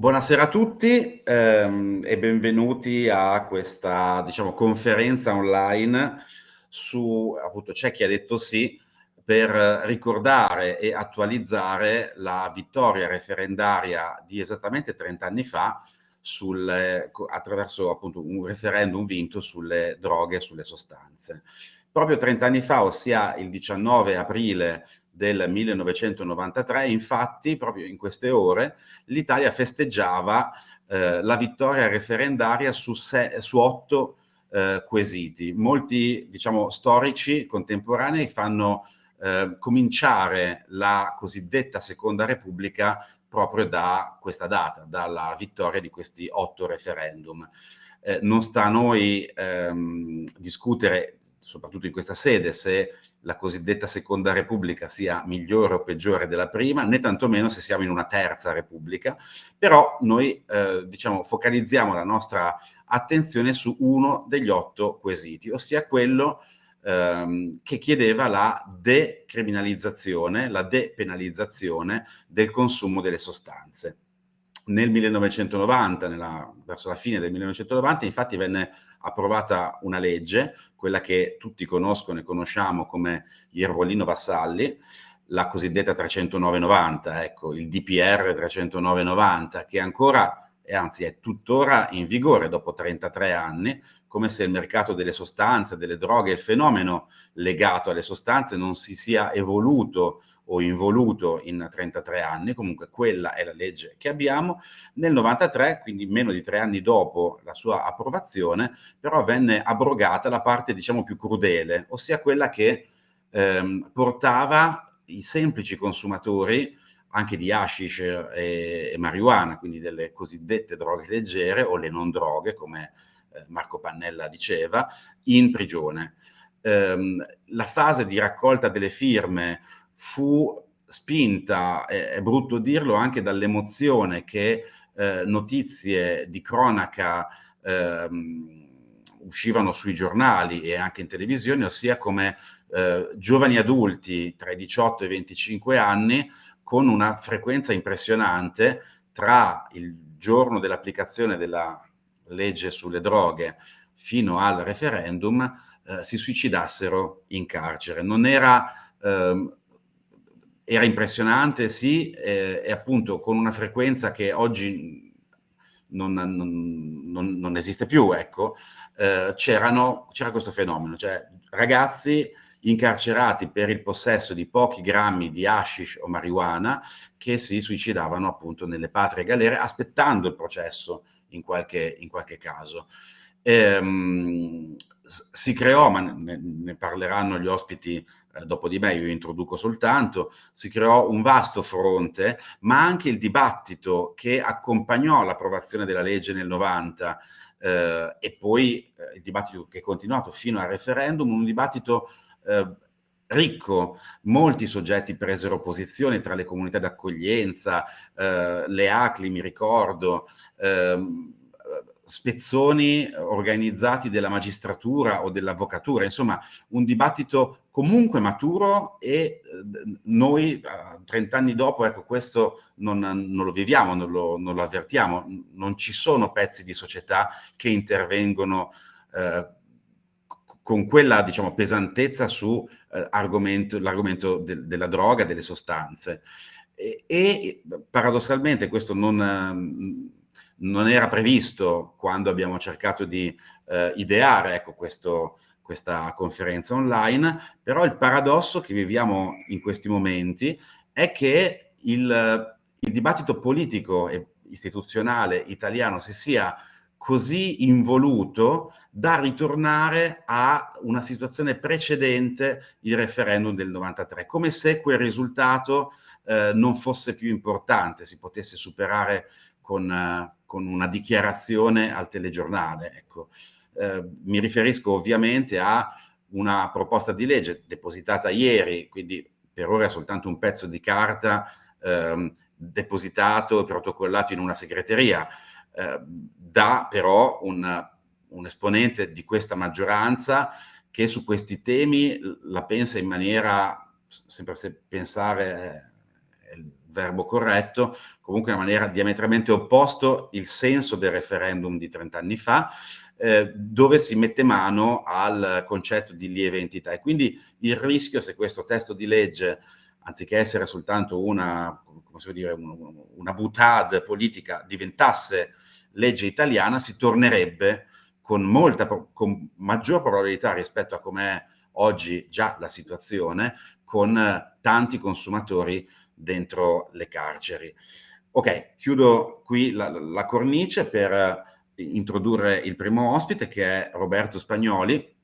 Buonasera a tutti ehm, e benvenuti a questa diciamo, conferenza online su appunto c'è chi ha detto sì per ricordare e attualizzare la vittoria referendaria di esattamente 30 anni fa sul, attraverso appunto un referendum vinto sulle droghe e sulle sostanze. Proprio 30 anni fa, ossia il 19 aprile del 1993, infatti proprio in queste ore l'Italia festeggiava eh, la vittoria referendaria su, se, su otto eh, quesiti. Molti diciamo, storici contemporanei fanno eh, cominciare la cosiddetta Seconda Repubblica proprio da questa data, dalla vittoria di questi otto referendum. Eh, non sta a noi ehm, discutere, soprattutto in questa sede, se la cosiddetta seconda repubblica sia migliore o peggiore della prima, né tantomeno se siamo in una terza repubblica, però noi eh, diciamo, focalizziamo la nostra attenzione su uno degli otto quesiti, ossia quello ehm, che chiedeva la decriminalizzazione, la depenalizzazione del consumo delle sostanze. Nel 1990, nella, verso la fine del 1990, infatti venne approvata una legge, quella che tutti conoscono e conosciamo come Iervolino Vassalli, la cosiddetta 30990, ecco, il DPR 30990, che ancora, e anzi è tuttora in vigore dopo 33 anni, come se il mercato delle sostanze, delle droghe, il fenomeno legato alle sostanze non si sia evoluto o involuto in 33 anni, comunque quella è la legge che abbiamo. Nel 93, quindi meno di tre anni dopo la sua approvazione, però venne abrogata la parte diciamo più crudele, ossia quella che ehm, portava i semplici consumatori anche di hashish e, e marijuana, quindi delle cosiddette droghe leggere o le non droghe, come eh, Marco Pannella diceva, in prigione. Um, la fase di raccolta delle firme fu spinta, è, è brutto dirlo, anche dall'emozione che eh, notizie di cronaca eh, uscivano sui giornali e anche in televisione, ossia come eh, giovani adulti tra i 18 e i 25 anni con una frequenza impressionante tra il giorno dell'applicazione della legge sulle droghe fino al referendum eh, si suicidassero in carcere. Non era ehm, era impressionante, sì, eh, e appunto con una frequenza che oggi non, non, non, non esiste più, ecco, eh, c'era questo fenomeno, cioè ragazzi incarcerati per il possesso di pochi grammi di hashish o marijuana che si suicidavano appunto nelle patrie galere aspettando il processo in qualche, in qualche caso. Ehm, si creò, ma ne, ne, parleranno gli ospiti eh, dopo di me, io introduco soltanto, si creò un vasto fronte, ma anche il dibattito che accompagnò l'approvazione della legge nel 90 eh, e poi eh, il dibattito che è continuato fino al referendum, un dibattito eh, ricco, molti soggetti presero posizione tra le comunità d'accoglienza, eh, le ACLI mi ricordo, ehm, spezzoni organizzati della magistratura o dell'avvocatura, insomma un dibattito comunque maturo e eh, noi 30 anni dopo, ecco questo non, non lo viviamo, non lo, non lo, avvertiamo, non ci sono pezzi di società che intervengono eh, con quella diciamo, pesantezza su eh, de, della droga, delle sostanze. E, e paradossalmente questo non non era previsto quando abbiamo cercato di eh, ideare ecco, questo, questa conferenza online, però il paradosso che viviamo in questi momenti è che il, il dibattito politico e istituzionale italiano si sia così involuto da ritornare a una situazione precedente il referendum del 93, come se quel risultato eh, non fosse più importante, si potesse superare con, uh, con una dichiarazione al telegiornale. Ecco. Eh, mi riferisco ovviamente a una proposta di legge depositata ieri, quindi per ora è soltanto un pezzo di carta ehm, depositato e protocollato in una segreteria, eh, da però un, un esponente di questa maggioranza che su questi temi la pensa in maniera, sempre se pensare è verbo corretto, comunque in maniera diametralmente opposto il senso del referendum di 30 anni fa, eh, dove si mette mano al concetto di lieve entità. E quindi il rischio, se questo testo di legge, anziché essere soltanto una, dire, una, una butade politica, diventasse legge italiana, si tornerebbe con, molta, con maggior probabilità rispetto a com'è oggi già la situazione, con tanti consumatori dentro le carceri. Ok, chiudo qui la, la cornice per introdurre il primo ospite che è Roberto Spagnoli,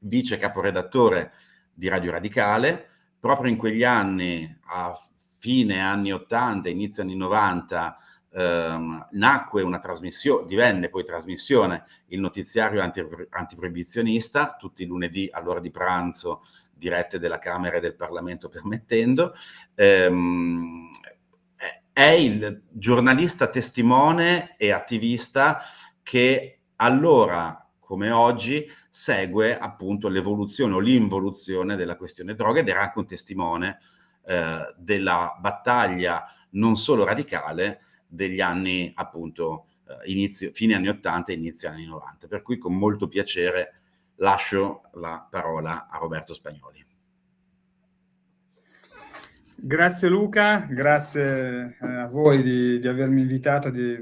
vice caporedattore di Radio Radicale. Proprio in quegli anni, a fine anni 80, inizio anni 90, ehm, nacque una trasmissione, divenne poi trasmissione il notiziario anti, antiproibizionista, tutti i lunedì all'ora di pranzo, dirette della Camera e del Parlamento permettendo. Ehm, è il giornalista testimone e attivista che allora, come oggi, segue appunto l'evoluzione o l'involuzione della questione droga ed era anche un testimone eh, della battaglia non solo radicale degli anni appunto eh, inizio, fine anni 80 e inizio anni 90. Per cui con molto piacere lascio la parola a Roberto Spagnoli. Grazie Luca, grazie eh, a voi di, di avermi invitato, di,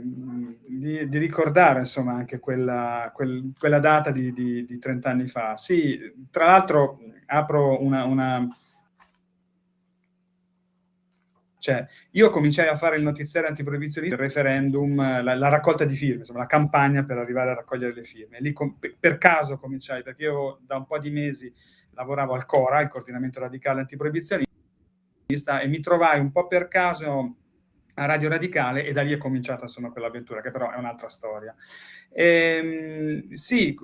di, di, ricordare insomma anche quella, quel, quella data di, di, 30 anni fa. Sì, tra l'altro apro una, una... Cioè, io cominciai a fare il notiziario antiproibizionista, il referendum, la, la, raccolta di firme, insomma, la campagna per arrivare a raccogliere le firme. Lì per caso cominciai, perché io da un po' di mesi lavoravo al CORA, il coordinamento radicale antiproibizionista, e mi trovai un po' per caso a Radio Radicale e da lì è cominciata insomma quell'avventura, che però è un'altra storia. Ehm, sì,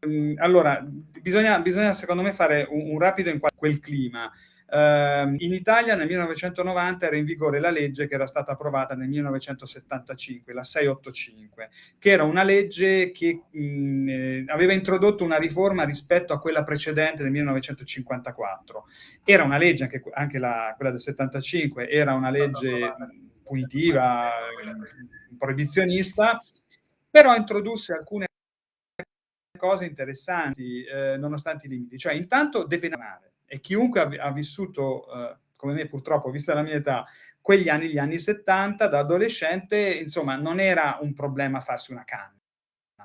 ehm, allora, bisogna, bisogna, secondo me fare un, un rapido in quel clima. Uh, in Italia nel 1990 era in vigore la legge che era stata approvata nel 1975, la 685, che era una legge che mh, eh, aveva introdotto una riforma rispetto a quella precedente del 1954. Era una legge, anche, anche la, quella del 75, era una legge punitiva, proibizionista, però introdusse alcune cose interessanti eh, nonostante i limiti. Cioè, intanto depenare e chiunque ha, vissuto, eh, come me purtroppo, vista la mia età, quegli anni, gli anni 70, da adolescente, insomma, non era un problema farsi una canna,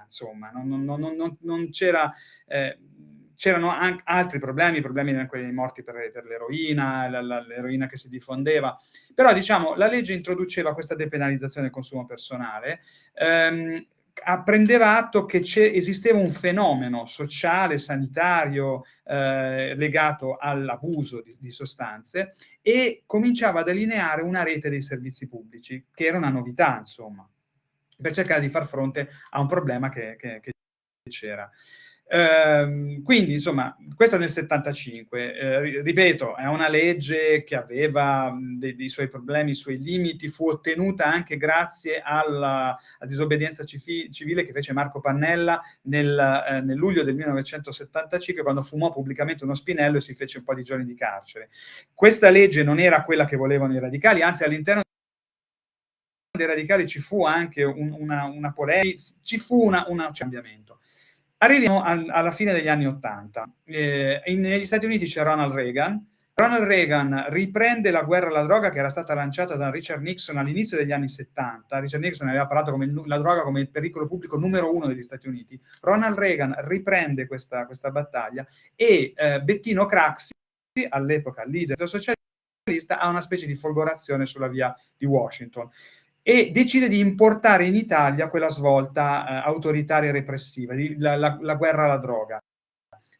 insomma, non, non, non, non c'era... Eh, c'erano anche altri problemi, problemi quelli morti per, per l'eroina, l'eroina che si diffondeva, però diciamo la legge introduceva questa depenalizzazione del consumo personale, ehm, prendeva atto che esisteva un fenomeno sociale, sanitario, eh, legato all'abuso di, di, sostanze e cominciava a delineare una rete dei servizi pubblici, che era una novità, insomma, per cercare di far fronte a un problema che, c'era. Ehm, quindi, insomma, questa nel 75, eh, ripeto, è una legge che aveva dei, dei, suoi problemi, i suoi limiti, fu ottenuta anche grazie alla, alla disobbedienza civile che fece Marco Pannella nel, eh, nel, luglio del 1975, quando fumò pubblicamente uno spinello e si fece un po' di giorni di carcere. Questa legge non era quella che volevano i radicali, anzi all'interno dei radicali ci fu anche un, una, una polemica, ci fu un cambiamento. Arriviamo al, alla fine degli anni Ottanta. Eh, negli Stati Uniti c'è Ronald Reagan. Ronald Reagan riprende la guerra alla droga che era stata lanciata da Richard Nixon all'inizio degli anni 70. Richard Nixon aveva parlato come la droga come il pericolo pubblico numero uno degli Stati Uniti. Ronald Reagan riprende questa, questa battaglia e eh, Bettino Craxi, all'epoca leader socialista, ha una specie di folgorazione sulla via di Washington e decide di importare in Italia quella svolta eh, autoritaria e repressiva, di, la, la, la, guerra alla droga.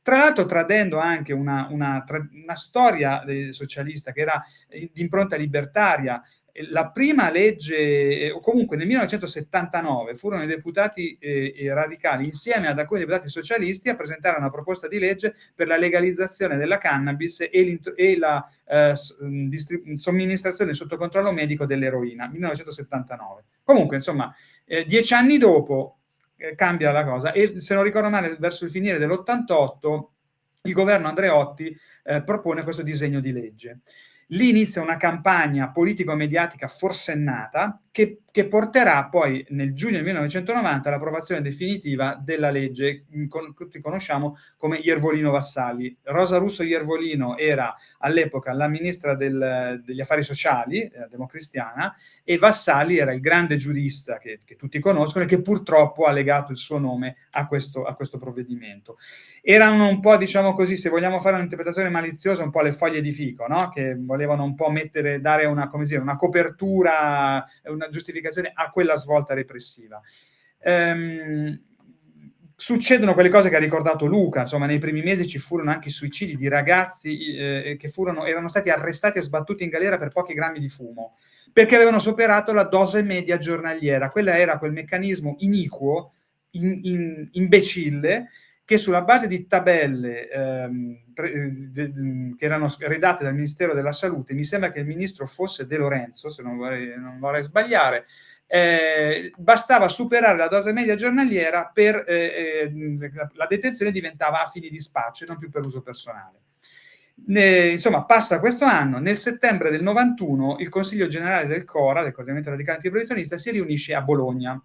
Tra l'altro tradendo anche una, una, una storia socialista che era di impronta libertaria, la prima legge, eh, o comunque nel 1979 furono i deputati eh, radicali insieme ad alcuni deputati socialisti a presentare una proposta di legge per la legalizzazione della cannabis e, e la eh, somministrazione sotto controllo medico dell'eroina, 1979. Comunque, insomma, eh, dieci anni dopo eh, cambia la cosa e se non ricordo male verso il finire dell'88 il governo Andreotti eh, propone questo disegno di legge. Lì inizia una campagna politico-mediatica forsennata che, che, porterà poi nel giugno del 1990 all'approvazione definitiva della legge che tutti conosciamo come Iervolino Vassalli. Rosa Russo Iervolino era all'epoca la ministra del, degli affari sociali, eh, democristiana, e Vassalli era il grande giurista che, che, tutti conoscono e che purtroppo ha legato il suo nome a questo, a questo provvedimento. Erano un po', diciamo così, se vogliamo fare un'interpretazione maliziosa, un po' le foglie di fico, no? che volevano un po' mettere, dare una, dire, una copertura, una giustificazione a quella svolta repressiva. Ehm, succedono quelle cose che ha ricordato Luca, insomma nei primi mesi ci furono anche suicidi di ragazzi eh, che furono, erano stati arrestati e sbattuti in galera per pochi grammi di fumo perché avevano superato la dose media giornaliera. Quella era quel meccanismo iniquo, in, in, imbecille, che sulla base di tabelle ehm, pre, de, de, che erano redatte dal Ministero della Salute, mi sembra che il ministro fosse De Lorenzo, se non vorrei, non vorrei sbagliare, eh, bastava superare la dose media giornaliera per eh, eh, la detenzione diventava a fini di spaccio e non più per uso personale. Ne, insomma, passa questo anno, nel settembre del 91 il Consiglio Generale del CORA, del Coordinamento Radicale Antiproibizionista, si riunisce a Bologna.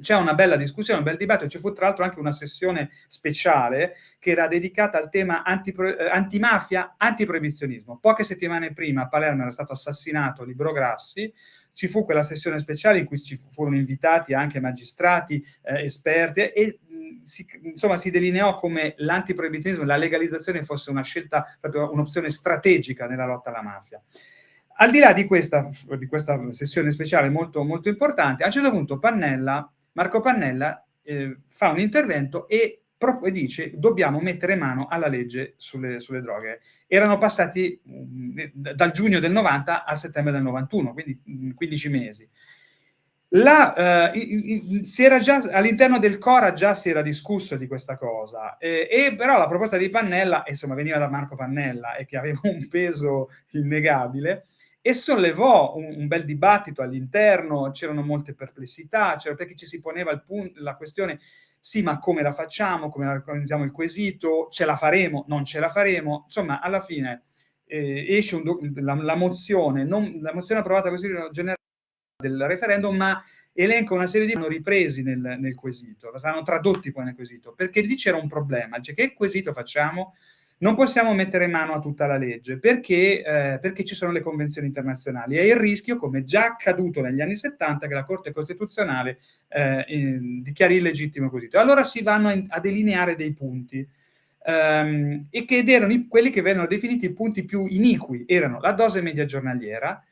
C'è una bella discussione, un bel dibattito, ci fu tra l'altro anche una sessione speciale che era dedicata al tema antipro, eh, antimafia, antiproibizionismo. Poche settimane prima a Palermo era stato assassinato Libro Grassi, ci fu quella sessione speciale in cui ci furono invitati anche magistrati, eh, esperti e si, insomma, si delineò come l'antiproibizionismo, la legalizzazione fosse una scelta, proprio un'opzione strategica nella lotta alla mafia. Al di là di questa, di questa sessione speciale molto, molto importante, a un certo punto Pannella, Marco Pannella eh, fa un intervento e e dice dobbiamo mettere mano alla legge sulle, sulle droghe. Erano passati mh, dal giugno del 90 al settembre del 91, quindi mh, 15 mesi. La, eh, all'interno del Cora già si era discusso di questa cosa, eh, e però la proposta di Pannella, insomma, veniva da Marco Pannella e che aveva un peso innegabile, e sollevò un, un bel dibattito all'interno, c'erano molte perplessità, perché ci si poneva il punto, la questione, sì, ma come la facciamo, come organizziamo il quesito, ce la faremo, non ce la faremo, insomma, alla fine eh, esce la, la, mozione, non, la mozione approvata così generale, del referendum, ma elenca una serie di hanno ripresi nel, nel quesito, saranno tradotti poi nel quesito, perché lì c'era un problema, cioè che quesito facciamo? Non possiamo mettere mano a tutta la legge, perché, eh, perché ci sono le convenzioni internazionali e il rischio, come già accaduto negli anni 70, che la Corte Costituzionale eh, in, dichiari illegittimo il quesito. Allora si vanno a, a delineare dei punti, Um, e che erano i, quelli che vengono definiti i punti più iniqui, erano la dose media giornaliera,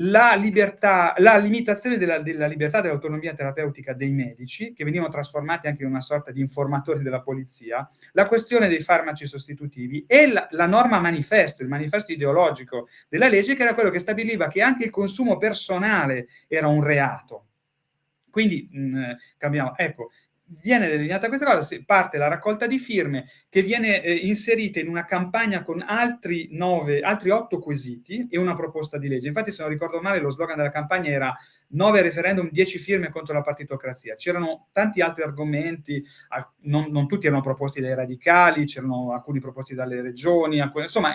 la, libertà, la limitazione della, della libertà dell'autonomia terapeutica dei medici, che venivano trasformati anche in una sorta di informatori della polizia, la questione dei farmaci sostitutivi e la, la norma manifesto, il manifesto ideologico della legge, che era quello che stabiliva che anche il consumo personale era un reato. Quindi, mh, cambiamo, ecco, viene delineata questa cosa, parte la raccolta di firme che viene eh, inserita in una campagna con altri nove, altri otto quesiti e una proposta di legge. Infatti, se non ricordo male, lo slogan della campagna era 9 referendum, 10 firme contro la partitocrazia. C'erano tanti altri argomenti, non, non, tutti erano proposti dai radicali, c'erano alcuni proposti dalle regioni, alcuni, insomma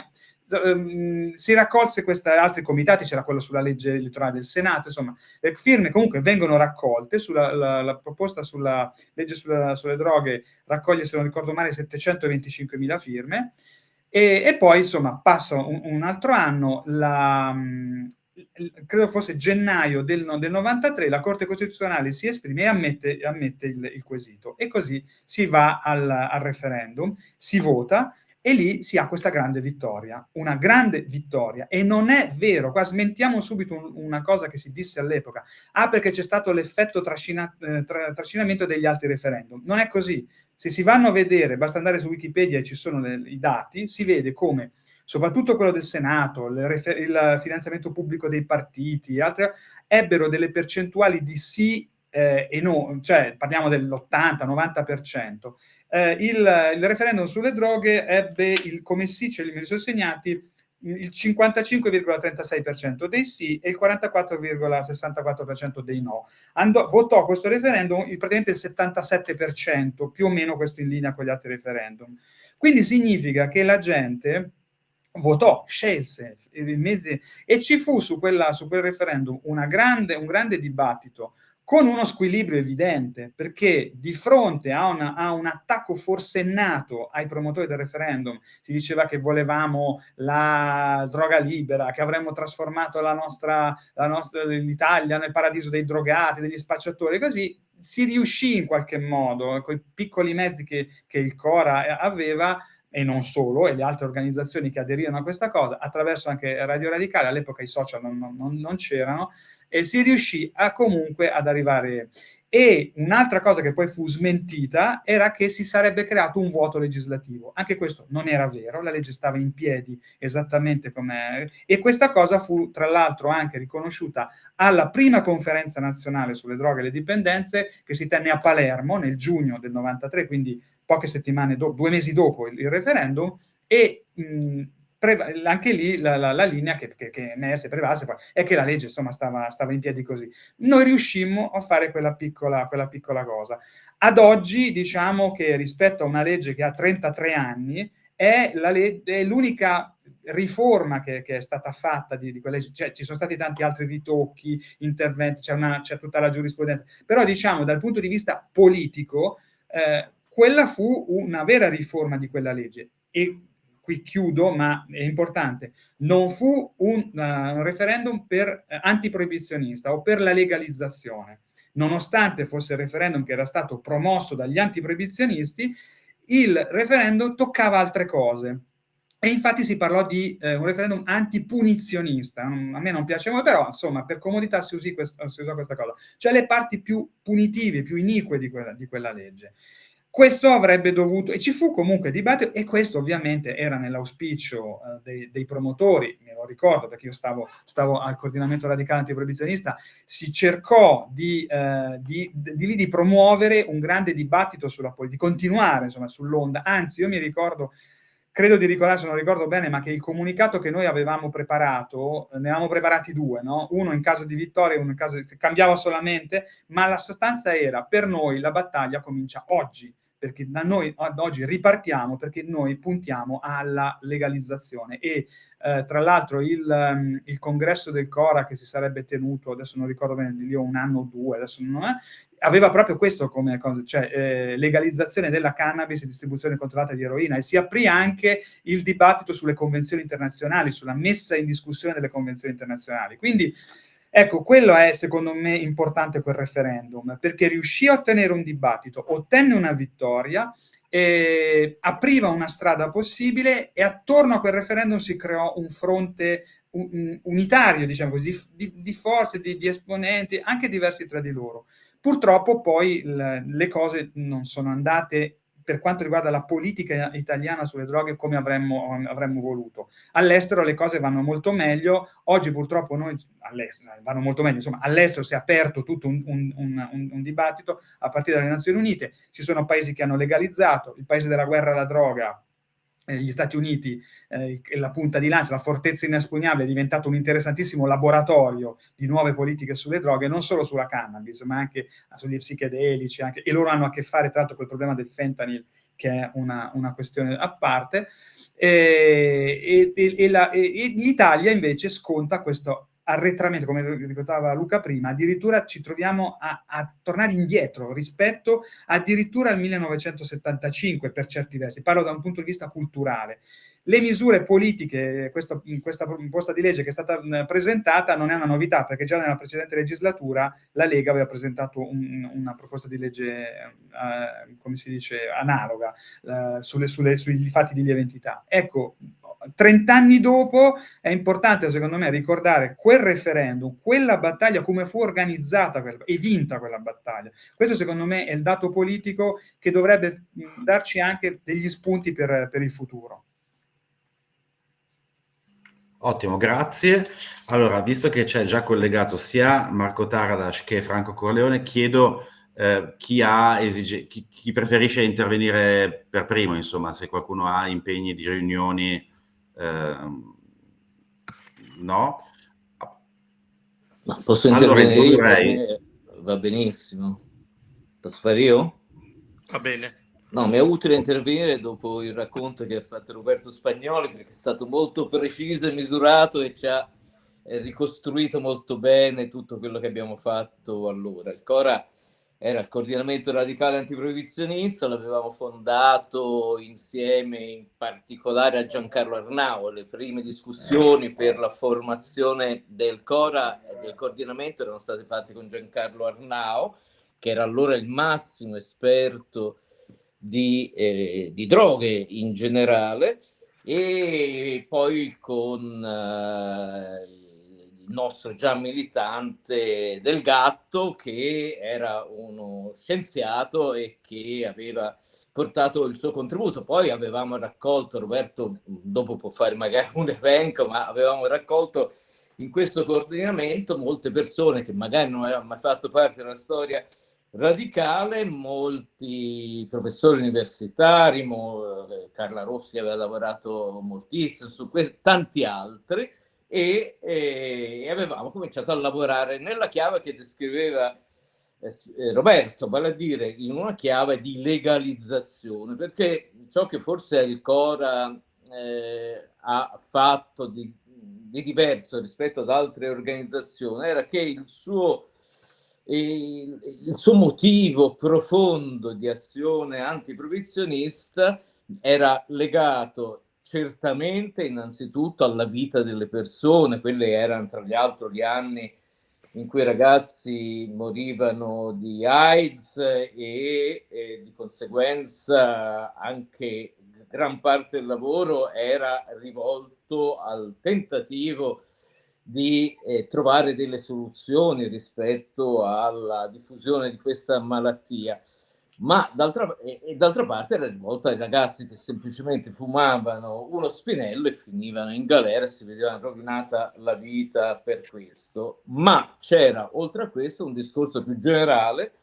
Ehm, si raccolse questi altri comitati, c'era quello sulla legge elettorale del Senato, insomma, le firme comunque vengono raccolte, sulla, la, la proposta sulla legge sulla, sulle droghe raccoglie, se non ricordo male, 725 mila firme, e, e, poi, insomma, passa un, un altro anno, la, credo fosse gennaio del, del, 93, la Corte Costituzionale si esprime e ammette, ammette il, il, quesito, e così si va al, al referendum, si vota, e lì si ha questa grande vittoria, una grande vittoria. E non è vero, qua smentiamo subito un, una cosa che si disse all'epoca, ah perché c'è stato l'effetto trascina, eh, tra, trascinamento degli altri referendum. Non è così. Se si vanno a vedere, basta andare su Wikipedia e ci sono le, i dati, si vede come soprattutto quello del Senato, il, il finanziamento pubblico dei partiti, altre, ebbero delle percentuali di sì eh, e no, cioè parliamo dell'80-90%, eh, il, il, referendum sulle droghe ebbe il, come sì, ce li sono segnati, il 55,36% dei sì e il 44,64% dei no. Andò, votò questo referendum praticamente il 77%, più o meno questo in linea con gli altri referendum. Quindi significa che la gente votò, scelse e ci fu su, quella, su quel referendum grande, un grande dibattito con uno squilibrio evidente, perché di fronte a, una, a, un attacco forsennato ai promotori del referendum, si diceva che volevamo la droga libera, che avremmo trasformato l'Italia nel paradiso dei drogati, degli spacciatori, così si riuscì in qualche modo, con i piccoli mezzi che, che il Cora aveva, e non solo, e le altre organizzazioni che aderirono a questa cosa, attraverso anche Radio Radicale, all'epoca i social non, non, non c'erano, e si riuscì a comunque ad arrivare. E un'altra cosa che poi fu smentita era che si sarebbe creato un vuoto legislativo. Anche questo non era vero, la legge stava in piedi esattamente come... E questa cosa fu tra l'altro anche riconosciuta alla prima conferenza nazionale sulle droghe e le dipendenze che si tenne a Palermo nel giugno del 93, quindi poche settimane dopo, due mesi dopo il, referendum, e mh, anche lì la, la, la linea che, che, che emerse, prevase, è che la legge insomma stava, stava, in piedi così. Noi riuscimmo a fare quella piccola, quella piccola cosa. Ad oggi diciamo che rispetto a una legge che ha 33 anni, è l'unica riforma che, che, è stata fatta di, di quelle, cioè ci sono stati tanti altri ritocchi, interventi, c'è tutta la giurisprudenza, però diciamo dal punto di vista politico, eh, quella fu una vera riforma di quella legge e qui chiudo, ma è importante, non fu un, uh, un referendum per uh, antiproibizionista o per la legalizzazione. Nonostante fosse il referendum che era stato promosso dagli antiproibizionisti, il referendum toccava altre cose. E infatti si parlò di eh, un referendum antipunizionista. A me non piace molto, però insomma per comodità si usò questa cosa. Cioè le parti più punitive, più inique di quella, di quella legge. Questo avrebbe dovuto, e ci fu comunque dibattito, e questo ovviamente era nell'auspicio eh, dei, dei, promotori, me lo ricordo perché io stavo, stavo al coordinamento radicale antiproibizionista, si cercò di, eh, di, di, di, promuovere un grande dibattito sulla politica, di continuare insomma sull'onda, anzi io mi ricordo, credo di ricordare, se non ricordo bene, ma che il comunicato che noi avevamo preparato, ne avevamo preparati due, no? uno in caso di vittoria e uno in caso di... cambiava solamente, ma la sostanza era, per noi la battaglia comincia oggi, perché da noi ad oggi ripartiamo perché noi puntiamo alla legalizzazione e eh, tra l'altro il, um, il, congresso del Cora che si sarebbe tenuto, adesso non ricordo bene, lì ho un anno o due, adesso non è, aveva proprio questo come cosa, cioè eh, legalizzazione della cannabis e distribuzione controllata di eroina e si aprì anche il dibattito sulle convenzioni internazionali, sulla messa in discussione delle convenzioni internazionali. Quindi Ecco, quello è secondo me importante quel referendum, perché riuscì a ottenere un dibattito, ottenne una vittoria, eh, apriva una strada possibile e attorno a quel referendum si creò un fronte un, unitario, diciamo così, di, di, di forze, di, di, esponenti, anche diversi tra di loro. Purtroppo poi le cose non sono andate per quanto riguarda la politica italiana sulle droghe come avremmo, avremmo voluto. All'estero le cose vanno molto meglio, oggi purtroppo noi vanno molto meglio, insomma all'estero si è aperto tutto un, un, un, un, dibattito a partire dalle Nazioni Unite, ci sono paesi che hanno legalizzato, il paese della guerra alla droga gli Stati Uniti, eh, la punta di lancia, la fortezza inespugnabile è diventato un interessantissimo laboratorio di nuove politiche sulle droghe, non solo sulla cannabis, ma anche sugli psichedelici, anche, e loro hanno a che fare tra l'altro con il problema del fentanyl, che è una, una questione a parte, e, e, e l'Italia invece sconta questo arretramento, come ricordava Luca prima, addirittura ci troviamo a, a, tornare indietro rispetto addirittura al 1975 per certi versi, parlo da un punto di vista culturale. Le misure politiche, questa, questa proposta di legge che è stata presentata non è una novità, perché già nella precedente legislatura la Lega aveva presentato un, una proposta di legge, eh, come si dice, analoga, eh, sulle, sulle, sui fatti di lieve entità. Ecco, 30 anni dopo è importante secondo me ricordare quel referendum, quella battaglia, come fu organizzata e vinta quella battaglia. Questo secondo me è il dato politico che dovrebbe darci anche degli spunti per, per il futuro. Ottimo, grazie. Allora, visto che c'è già collegato sia Marco Taradas che Franco Corleone, chiedo eh, chi, chi, chi preferisce intervenire per primo, insomma, se qualcuno ha impegni di riunioni no? Ma posso intervenire allora, io? Va benissimo. Posso fare io? Va bene. No, mi è utile intervenire dopo il racconto che ha fatto Roberto Spagnoli perché è stato molto preciso e misurato e ci ha ricostruito molto bene tutto quello che abbiamo fatto allora. Il Cora era il coordinamento radicale antiproibizionista, l'avevamo fondato insieme in particolare a Giancarlo Arnao. Le prime discussioni per la formazione del Cora e del coordinamento erano state fatte con Giancarlo Arnao, che era allora il massimo esperto di, eh, di droghe in generale e poi con eh, il nostro già militante del gatto che era uno scienziato e che aveva portato il suo contributo. Poi avevamo raccolto, Roberto dopo può fare magari un elenco, ma avevamo raccolto in questo coordinamento molte persone che magari non avevano mai fatto parte della storia radicale, molti professori universitari, eh, Carla Rossi aveva lavorato moltissimo su questo, tanti altri, e, e, avevamo cominciato a lavorare nella chiave che descriveva eh, eh, Roberto, vale a dire in una chiave di legalizzazione, perché ciò che forse il Cora eh, ha fatto di, di diverso rispetto ad altre organizzazioni era che il suo il, il suo motivo profondo di azione antiprovizionista era legato certamente innanzitutto alla vita delle persone, quelli erano tra gli altri gli anni in cui i ragazzi morivano di AIDS e, e di conseguenza anche gran parte del lavoro era rivolto al tentativo di eh, trovare delle soluzioni rispetto alla diffusione di questa malattia, ma d'altra, e, d'altra parte era rivolta ai ragazzi che semplicemente fumavano uno spinello e finivano in galera e si vedevano rovinata la vita per questo. Ma c'era oltre a questo un discorso più generale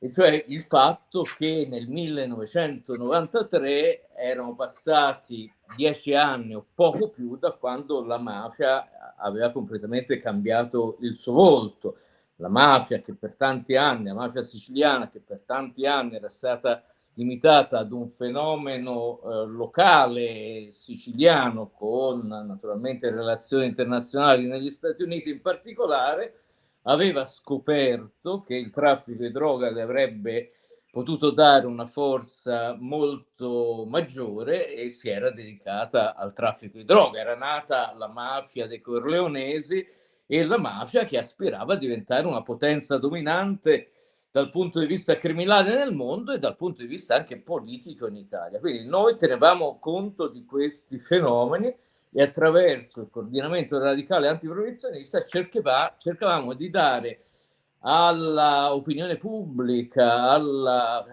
e cioè il fatto che nel 1993 erano passati dieci anni o poco più da quando la mafia aveva completamente cambiato il suo volto. La mafia che per tanti anni, la mafia siciliana che per tanti anni era stata limitata ad un fenomeno eh, locale siciliano con naturalmente relazioni internazionali negli Stati Uniti in particolare, aveva scoperto che il traffico di droga le avrebbe potuto dare una forza molto maggiore e si era dedicata al traffico di droga. Era nata la mafia dei Corleonesi e la mafia che aspirava a diventare una potenza dominante dal punto di vista criminale nel mondo e dal punto di vista anche politico in Italia. Quindi noi tenevamo conto di questi fenomeni e attraverso il coordinamento radicale antiprovizionista cercavamo di dare all'opinione pubblica, alla,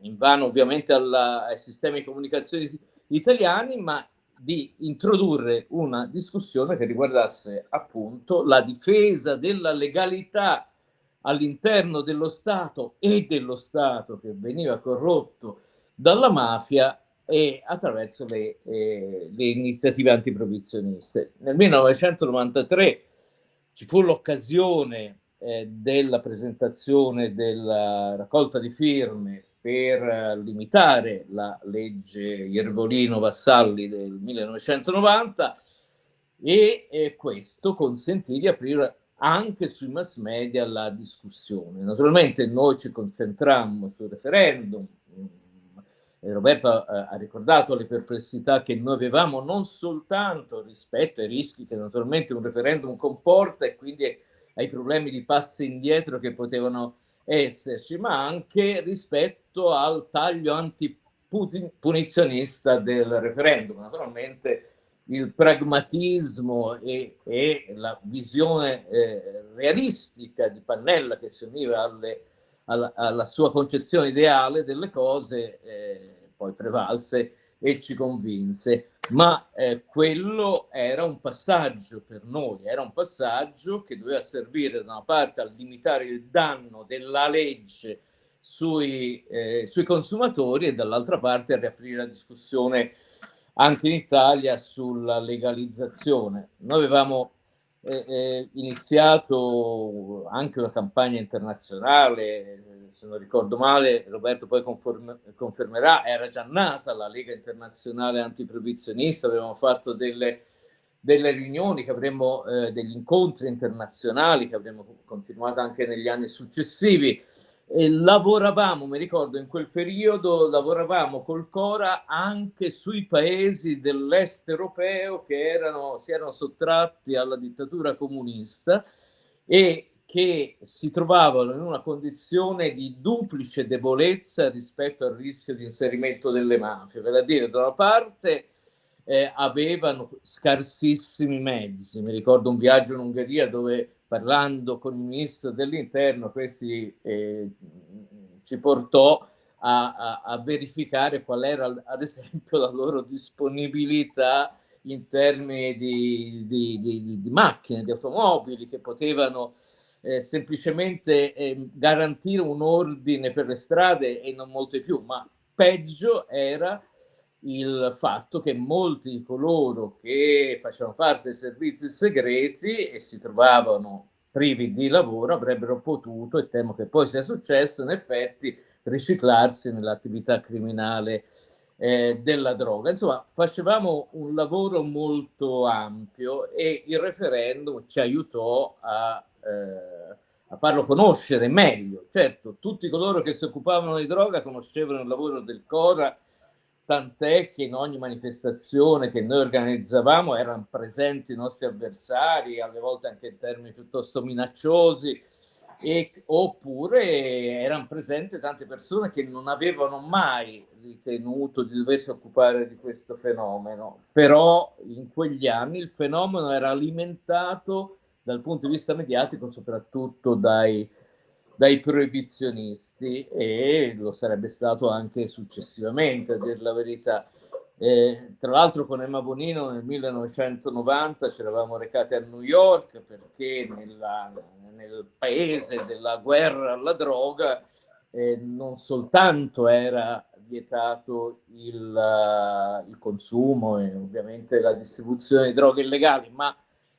in vano ovviamente alla, ai sistemi di comunicazione italiani, ma di introdurre una discussione che riguardasse appunto la difesa della legalità all'interno dello Stato e dello Stato che veniva corrotto dalla mafia e attraverso le, eh, le iniziative antiprovizioniste. Nel 1993 ci fu l'occasione eh, della presentazione della raccolta di firme per eh, limitare la legge Iervolino-Vassalli del 1990 e eh, questo consentì di aprire anche sui mass media la discussione. Naturalmente noi ci concentrammo sul referendum, Roberto ha, ha ricordato le perplessità che noi avevamo non soltanto rispetto ai rischi che naturalmente un referendum comporta e quindi ai problemi di passi indietro che potevano esserci, ma anche rispetto al taglio antipunizionista del referendum. Naturalmente il pragmatismo e, e la visione eh, realistica di Pannella che si univa alle, alla, alla, sua concezione ideale delle cose eh, poi prevalse e ci convinse, ma eh, quello era un passaggio per noi, era un passaggio che doveva servire da una parte a limitare il danno della legge sui, eh, sui consumatori e dall'altra parte a riaprire la discussione anche in Italia sulla legalizzazione. Noi avevamo eh, iniziato anche una campagna internazionale, se non ricordo male, Roberto poi confermerà, era già nata la Lega Internazionale Antiproibizionista, avevamo fatto delle, delle riunioni, che avremmo, eh, degli incontri internazionali che avremmo continuato anche negli anni successivi e lavoravamo, mi ricordo in quel periodo, lavoravamo col Cora anche sui paesi dell'est europeo che erano, si erano sottratti alla dittatura comunista e che si trovavano in una condizione di duplice debolezza rispetto al rischio di inserimento delle mafie. Per a dire, da una parte eh, avevano scarsissimi mezzi. Mi ricordo un viaggio in Ungheria dove parlando con il ministro dell'interno, questi eh, ci portò a, a, a, verificare qual era ad esempio la loro disponibilità in termini di, di, di, di macchine, di automobili che potevano eh, semplicemente eh, garantire un ordine per le strade e non molto di più, ma peggio era il fatto che molti di coloro che facevano parte dei servizi segreti e si trovavano privi di lavoro avrebbero potuto, e temo che poi sia successo, in effetti riciclarsi nell'attività criminale eh, della droga. Insomma, facevamo un lavoro molto ampio e il referendum ci aiutò a, eh, a farlo conoscere meglio. Certo, tutti coloro che si occupavano di droga conoscevano il lavoro del Cora tant'è che in ogni manifestazione che noi organizzavamo erano presenti i nostri avversari, alle volte anche in termini piuttosto minacciosi, e, oppure erano presenti tante persone che non avevano mai ritenuto di doversi occupare di questo fenomeno, però in quegli anni il fenomeno era alimentato dal punto di vista mediatico soprattutto dai dai proibizionisti e lo sarebbe stato anche successivamente, a dire la verità. Eh, tra l'altro con Emma Bonino nel 1990 ci eravamo recati a New York perché nella, nel paese della guerra alla droga eh, non soltanto era vietato il, il, consumo e ovviamente la distribuzione di droghe illegali, ma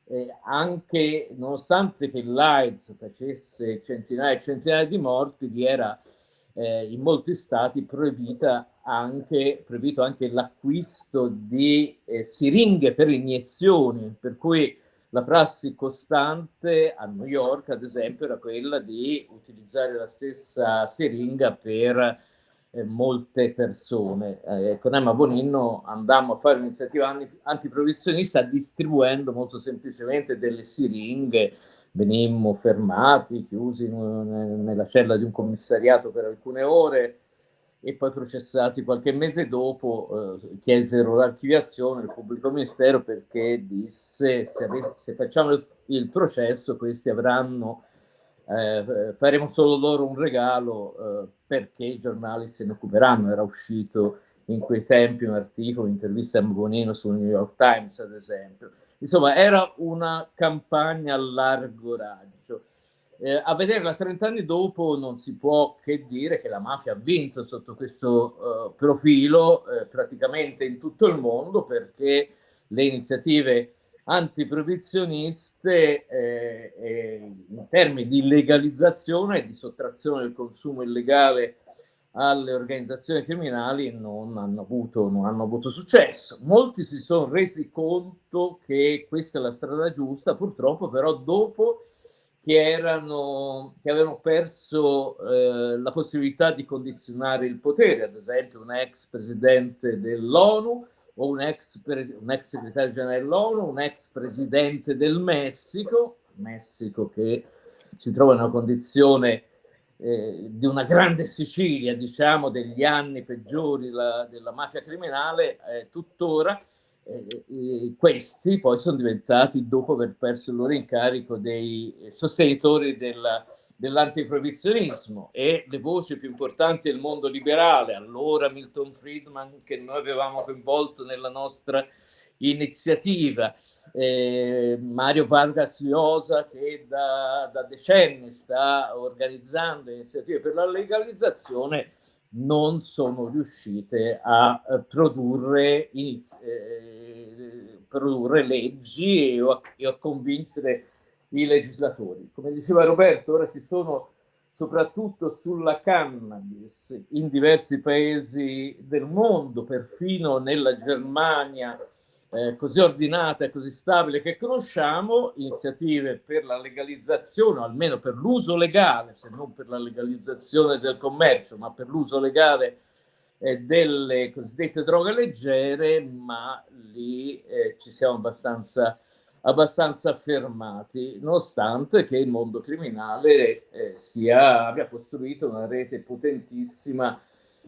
eh, anche nonostante che l'AIDS facesse centinaia e centinaia di morti, vi era eh, in molti stati proibita anche, proibito anche l'acquisto di eh, siringhe per iniezioni, per cui la prassi costante a New York, ad esempio, era quella di utilizzare la stessa siringa per eh, molte persone. Eh, con Emma Bonino andammo a fare un'iniziativa antiprovizionista distribuendo molto semplicemente delle siringhe, venimmo fermati, chiusi in, nella cella di un commissariato per alcune ore e poi processati qualche mese dopo, eh, chiesero l'archiviazione del pubblico ministero perché disse se, se facciamo il, il processo questi avranno eh, faremo solo loro un regalo eh, perché i giornali se ne occuperanno. Era uscito in quei tempi un articolo, un'intervista a Bonino sul New York Times, ad esempio. Insomma, era una campagna a largo raggio. Eh, a vederla 30 anni dopo non si può che dire che la mafia ha vinto sotto questo uh, profilo eh, praticamente in tutto il mondo perché le iniziative antiproibizioniste eh, eh, in termini di legalizzazione e di sottrazione del consumo illegale alle organizzazioni criminali non hanno avuto, non hanno avuto successo. Molti si sono resi conto che questa è la strada giusta, purtroppo però dopo che, erano, che avevano perso eh, la possibilità di condizionare il potere, ad esempio un ex presidente dell'ONU o un ex, un ex segretario generale dell'ONU, un ex presidente del Messico, Messico che si trova in una condizione eh, di una grande Sicilia, diciamo, degli anni peggiori la, della mafia criminale, eh, tuttora, eh, questi poi sono diventati, dopo aver perso il loro incarico, dei sostenitori della, dell'antiproibizionismo e le voci più importanti del mondo liberale, allora Milton Friedman che noi avevamo coinvolto nella nostra iniziativa, eh, Mario Vargas Llosa che da, da, decenni sta organizzando iniziative per la legalizzazione, non sono riuscite a eh, produrre, eh, produrre leggi e a, e a convincere i legislatori. Come diceva Roberto, ora ci sono soprattutto sulla cannabis in diversi paesi del mondo, perfino nella Germania, eh, così ordinata e così stabile che conosciamo, iniziative per la legalizzazione, o almeno per l'uso legale, se non per la legalizzazione del commercio, ma per l'uso legale eh, delle cosiddette droghe leggere, ma lì eh, ci siamo abbastanza, abbastanza fermati, nonostante che il mondo criminale eh, sia, abbia costruito una rete potentissima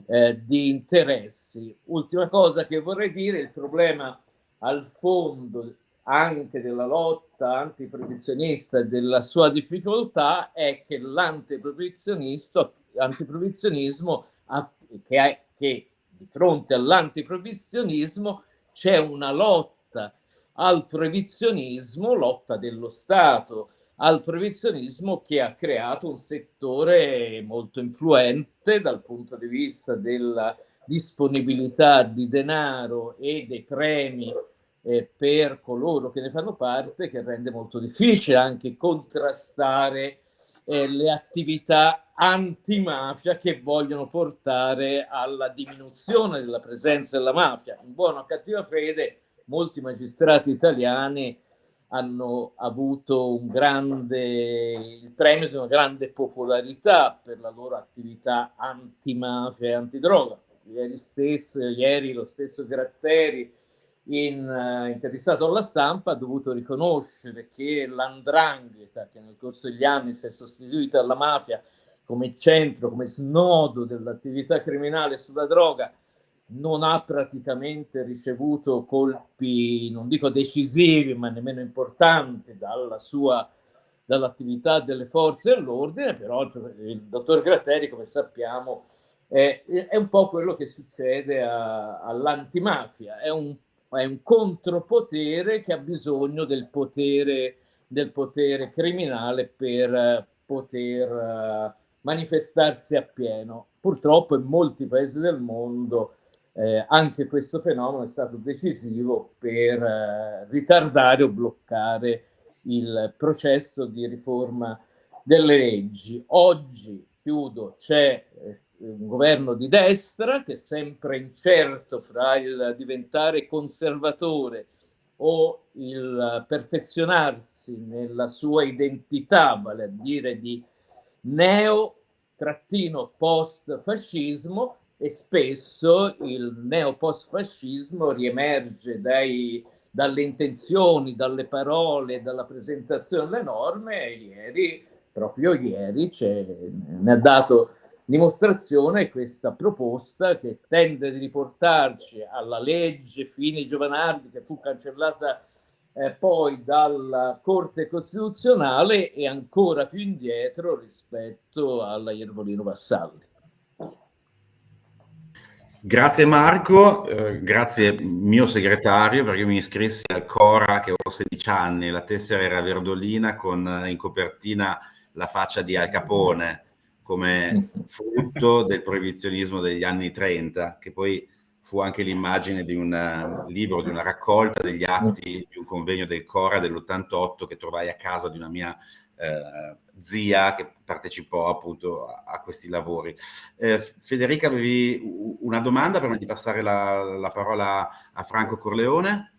eh, di interessi. Ultima cosa che vorrei dire, il problema al fondo anche della lotta antiproibizionista e della sua difficoltà è che l'antiproibizionismo che, che di fronte all'antiproibizionismo c'è una lotta al proibizionismo, lotta dello Stato al proibizionismo che ha creato un settore molto influente dal punto di vista della disponibilità di denaro e dei premi eh, per coloro che ne fanno parte, che rende molto difficile anche contrastare eh, le attività antimafia che vogliono portare alla diminuzione della presenza della mafia. In buona o cattiva fede, molti magistrati italiani hanno avuto un grande, il premio di una grande popolarità per la loro attività antimafia e antidroga. Ieri stesso, ieri lo stesso Gratteri, in, uh, intervistato alla stampa, ha dovuto riconoscere che l'andrangheta, che nel corso degli anni si è sostituita alla mafia come centro, come snodo dell'attività criminale sulla droga, non ha praticamente ricevuto colpi, non dico decisivi, ma nemmeno importanti dalla sua dall'attività delle forze dell'ordine, però il, il dottor Gratteri, come sappiamo, è, è un po' quello che succede all'antimafia, è un, è un contropotere che ha bisogno del potere, del potere criminale per poter uh, manifestarsi appieno. Purtroppo in molti paesi del mondo eh, anche questo fenomeno è stato decisivo per eh, ritardare o bloccare il processo di riforma delle leggi. Oggi, chiudo, c'è eh, un governo di destra che è sempre incerto fra il diventare conservatore o il perfezionarsi nella sua identità, vale a dire di neo-post-fascismo e spesso il neo-post-fascismo riemerge dai, dalle intenzioni, dalle parole, dalla presentazione delle norme e ieri, proprio ieri, ne ha dato dimostrazione questa proposta che tende di riportarci alla legge Fini Giovanardi che fu cancellata eh, poi dalla Corte Costituzionale e ancora più indietro rispetto alla Iervolino Vassalli. Grazie Marco, eh, grazie mio segretario perché mi iscrissi al Cora che ho 16 anni, la tessera era verdolina con in copertina la faccia di Al Capone come frutto del proibizionismo degli anni 30, che poi fu anche l'immagine di un eh, libro, di una raccolta degli atti di un convegno del Cora dell'88 che trovai a casa di una mia eh, zia che partecipò appunto a, a questi lavori. Eh, Federica, avevi una domanda prima di passare la, la parola a Franco Corleone?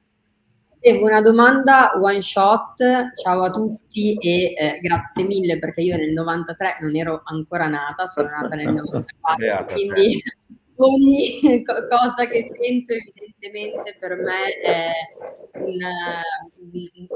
Devo una domanda one shot, ciao a tutti e eh, grazie mille perché io nel 93 non ero ancora nata, sono nata nel 94, quindi ogni cosa che sento evidentemente per me è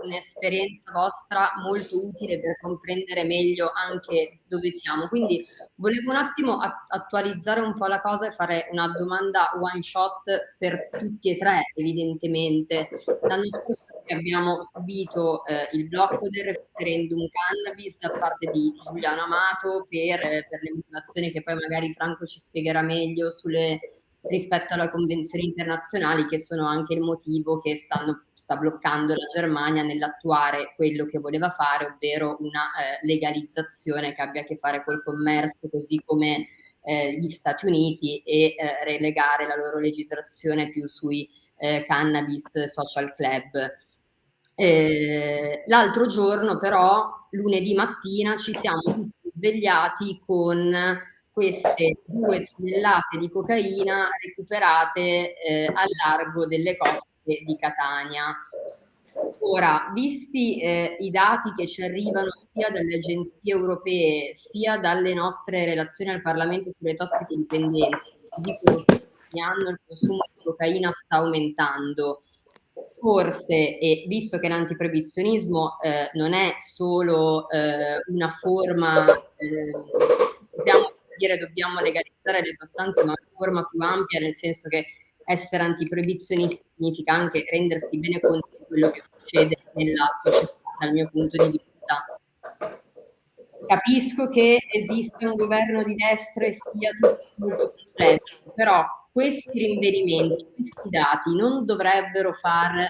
un'esperienza vostra molto utile per comprendere meglio anche dove siamo. Quindi Volevo un attimo attualizzare un po' la cosa e fare una domanda one shot per tutti e tre, evidentemente. L'anno scorso abbiamo subito eh, il blocco del referendum cannabis da parte di Giuliano Amato per, eh, per le motivazioni che poi magari Franco ci spiegherà meglio sulle rispetto alla convenzioni internazionali che sono anche il motivo che stanno, sta bloccando la Germania nell'attuare quello che voleva fare, ovvero una eh, legalizzazione che abbia a che fare col commercio, così come eh, gli Stati Uniti e eh, relegare la loro legislazione più sui eh, cannabis social club. Eh, l'altro giorno però, lunedì mattina, ci siamo tutti svegliati con queste due tonnellate di cocaina recuperate eh, al largo delle coste di Catania. Ora, visti eh, i dati che ci arrivano sia dalle agenzie europee sia dalle nostre relazioni al Parlamento sulle tossicodipendenze, dicono che ogni anno il consumo di cocaina sta aumentando, forse, e visto che l'antiproibizionismo eh, non è solo eh, una forma, eh, dire dobbiamo legalizzare le sostanze, ma una forma più ampia, nel senso che essere antiproibizionisti significa anche rendersi bene conto di quello che succede nella società dal mio punto di vista. Capisco che esiste un governo di destra e sia tutto molto complesso, però questi rinvenimenti, questi dati non dovrebbero far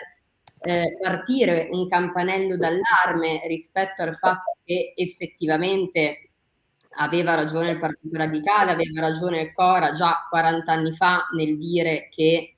eh, partire un campanello d'allarme rispetto al fatto che effettivamente aveva ragione il Partito Radicale, aveva ragione il Cora già 40 anni fa nel dire che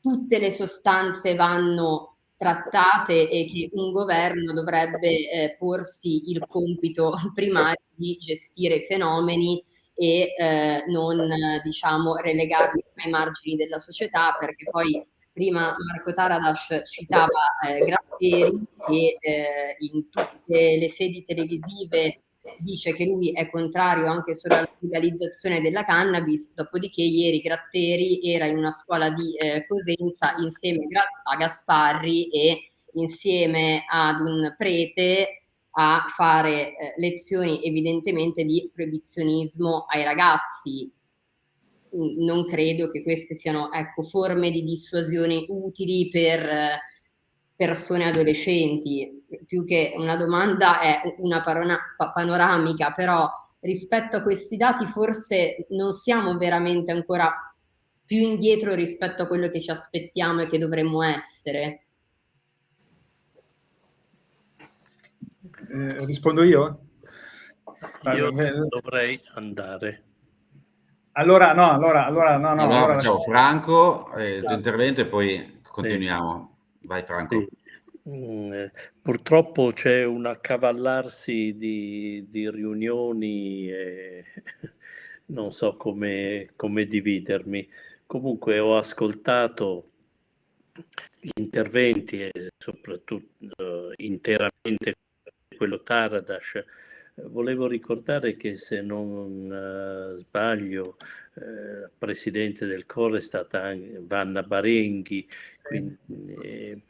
tutte le sostanze vanno trattate e che un governo dovrebbe eh, porsi il compito primario di gestire i fenomeni e eh, non diciamo relegarli ai margini della società perché poi prima Marco Taradas citava eh, Gratteri che eh, in tutte le sedi televisive dice che lui è contrario anche solo alla legalizzazione della cannabis, dopodiché ieri Gratteri era in una scuola di eh, Cosenza insieme a Gasparri e insieme ad un prete a fare eh, lezioni evidentemente di proibizionismo ai ragazzi. Non credo che queste siano ecco, forme di dissuasione utili per eh, persone adolescenti, più che una domanda è una panoramica, però rispetto a questi dati forse non siamo veramente ancora più indietro rispetto a quello che ci aspettiamo e che dovremmo essere. Eh, rispondo io? Io dovrei andare. Allora, no, allora, allora, no, no. Allora, allora facciamo Franco, eh, il tuo intervento e poi continuiamo. Sì. Vai Franco. Sì. Mm, eh, purtroppo c'è un accavallarsi di, di riunioni e non so come, come dividermi. Comunque ho ascoltato gli interventi e soprattutto uh, interamente quello Taradas. Volevo ricordare che se non uh, sbaglio, uh, eh, presidente del CORE è stata Vanna Barenghi, quindi, eh,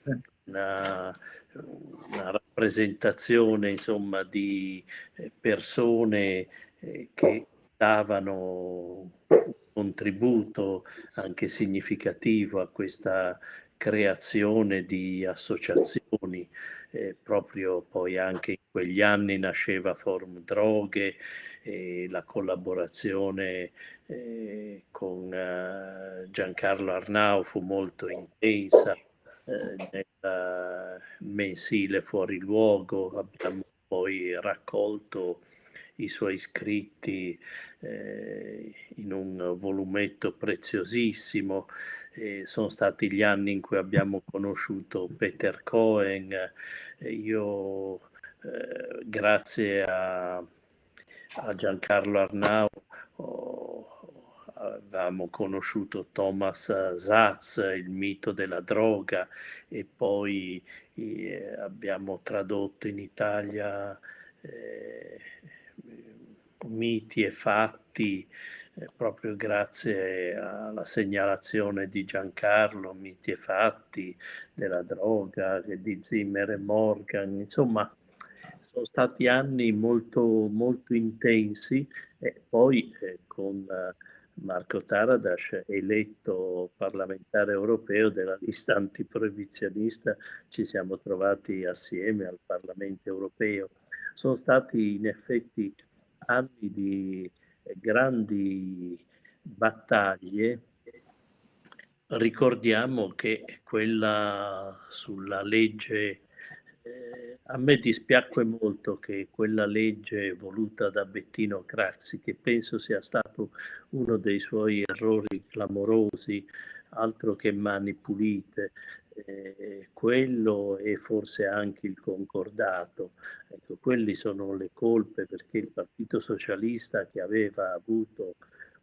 una, una rappresentazione insomma di eh, persone eh, che davano un contributo anche significativo a questa creazione di associazioni, eh, proprio poi anche in quegli anni nasceva Forum Droghe e la collaborazione eh, con eh, Giancarlo Arnau fu molto intensa eh, nel mensile fuori luogo, abbiamo poi raccolto i suoi scritti eh, in un volumetto preziosissimo. Eh, sono stati gli anni in cui abbiamo conosciuto Peter Cohen. Eh, io, eh, grazie a, a Giancarlo Arnau, avevamo conosciuto Thomas Zatz, il mito della droga, e poi eh, abbiamo tradotto in Italia eh, miti e fatti eh, proprio grazie alla segnalazione di Giancarlo, miti e fatti della droga, di Zimmer e Morgan, insomma sono stati anni molto, molto intensi e poi eh, con Marco Taradas, eletto parlamentare europeo della lista antiproibizionista, ci siamo trovati assieme al Parlamento europeo. Sono stati in effetti anni di grandi battaglie. Ricordiamo che quella sulla legge eh, a me dispiacque molto che quella legge voluta da Bettino Craxi, che penso sia stato uno dei suoi errori clamorosi, altro che mani pulite, eh, quello e forse anche il concordato. Ecco, quelli sono le colpe perché il Partito Socialista che aveva avuto